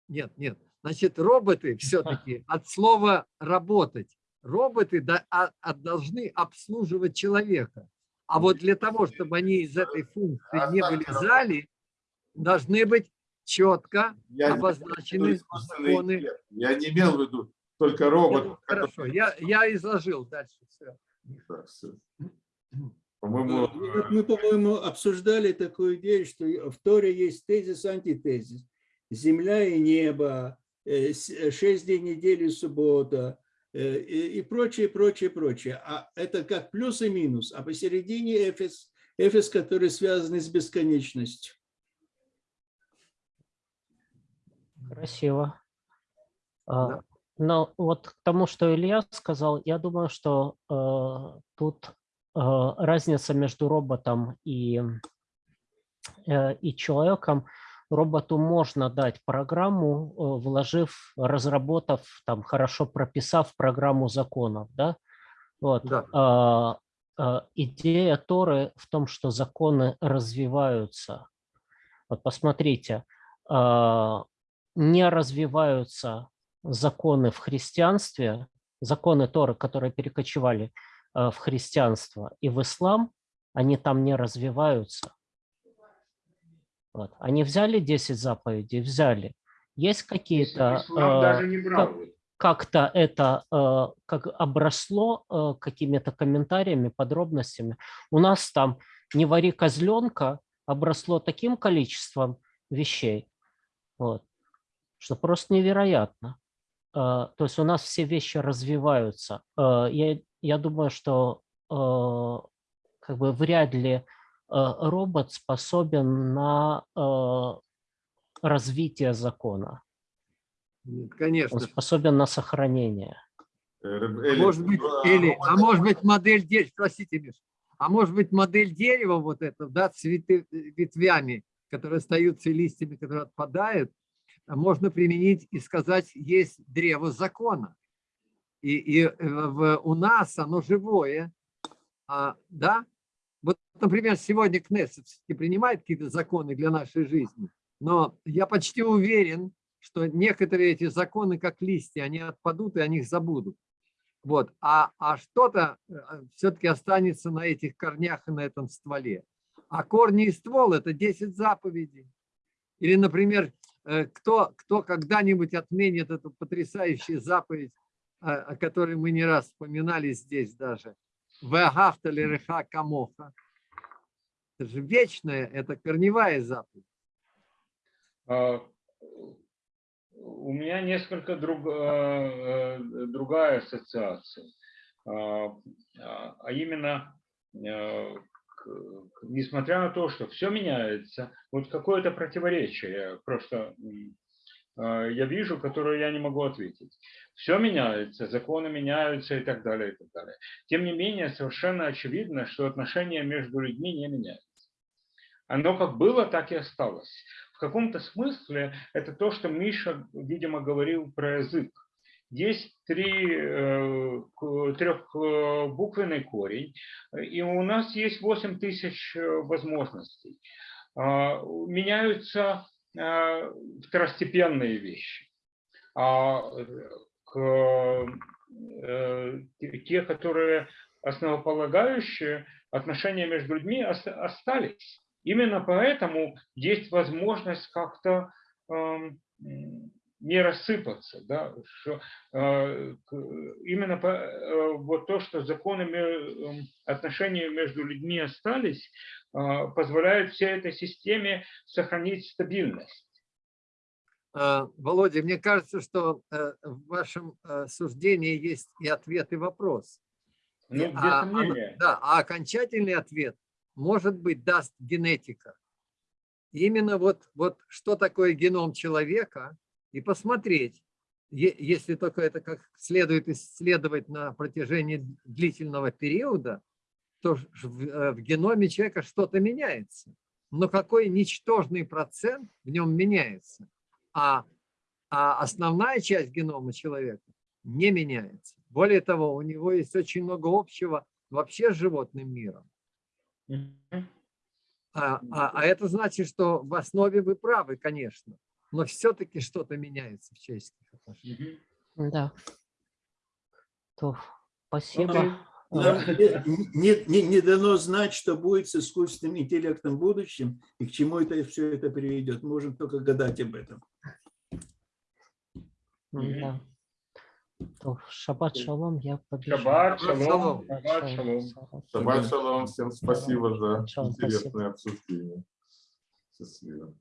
нет, нет. Значит, роботы все-таки от слова работать. Роботы а- а должны обслуживать человека. А вот для того, чтобы они из этой функции не вылезали, должны быть четко Я обозначены законы. интеллект. Я не имел в виду только роботов. которые- Хорошо, я, я изложил дальше все. Да, всё. По-моему, Ну, вот Мы, по-моему, обсуждали такую идею, что в Торе есть тезис, антитезис. Земля и небо, э, э, шесть дней недели, суббота э, и прочее, прочее, прочее. А это как плюс и минус. А посередине эфес, эфес, который связан с бесконечностью. Красиво. А, Да. Но вот к тому, что Илья сказал, я думаю, что э, тут э, разница между роботом и, э, и человеком. Роботу можно дать программу, э, вложив, разработав, там, хорошо прописав программу законов. Да? Вот. Да. А, а, идея Торы в том, что законы развиваются. Вот посмотрите, а, не развиваются законы в христианстве, законы Торы, которые перекочевали а, в христианство и в ислам, они там не развиваются. Вот. Они взяли 10 заповедей, взяли. Есть какие-то... Их. как-то это э, как обросло э, какими-то комментариями, подробностями. У нас там «не вари козленка» обросло таким количеством вещей, вот, что просто невероятно. Э, То есть у нас все вещи развиваются. Э, Я, я думаю, что э, как бы вряд ли э, робот способен на э, развитие закона. Нет, Он конечно. способен на сохранение. Эли, может быть, или, а может быть модель дерева, простите, Миш, а может быть модель дерева вот это, да, цветы ветвями, которые остаются и листьями, которые отпадают, можно применить и сказать, есть древо закона. И, и э, в- у нас оно живое, а, да? Вот, например, сегодня Кнессет принимает какие-то законы для нашей жизни, но я почти уверен, что некоторые эти законы, как листья, они отпадут и о них забудут. Вот. А, а что-то все-таки останется на этих корнях и на этом стволе. А корни и ствол – это 10 заповедей. Или, например, э, кто, кто когда-нибудь отменит эту потрясающую заповедь, о которой мы не раз вспоминали здесь даже. «Веагавта лереха камоха». Это же вечная, это корневая заповедь. А, У меня несколько друг, э, э, другая ассоциация, А, а а именно, э, несмотря на то, что все меняется, вот какое-то противоречие просто я вижу, которое я не могу ответить. Все меняется, законы меняются и так далее, и так далее. Тем не менее, совершенно очевидно, что отношения между людьми не меняются. Оно как было, так и осталось. В каком-то смысле это то, что Миша, видимо, говорил про язык. Есть три, э, трехбуквенный корень, и у нас есть 8 тысяч э, возможностей. А, Меняются э, второстепенные вещи. А э, к, э, те, которые основополагающие, отношения между людьми ос- остались. Именно поэтому есть возможность как-то эм, не рассыпаться. Да? Что, э, именно по- э, вот то, что законы эм, отношения между людьми остались, э, позволяет всей этой системе сохранить стабильность. А, Володя, мне кажется, что э, в вашем э, суждении есть и ответ, и вопрос. Ну, без а- а- сомнения. да, а окончательный ответ, может быть, даст генетика. Именно вот, вот что такое геном человека, и посмотреть, если только это как следует исследовать на протяжении длительного периода, то в, э, в геноме человека что-то меняется. Но какой ничтожный процент в нем меняется? А, а основная часть генома человека не меняется. Более того, у него есть очень много общего вообще с животным миром. А, а- а это значит, что в основе вы правы, конечно, но все-таки что-то меняется в человеческих отношениях. Да. То, спасибо. Окей. Нам А, не, не- дано знать, что будет с искусственным интеллектом в будущем и к чему это все это приведет. Можем только гадать об этом. Мгм. Да. То, шаббат шалом, я побежал. Шаббат, шалом, шаббат, шалом. Шаббат шалом, всем спасибо за интересное обсуждение. Счастливо.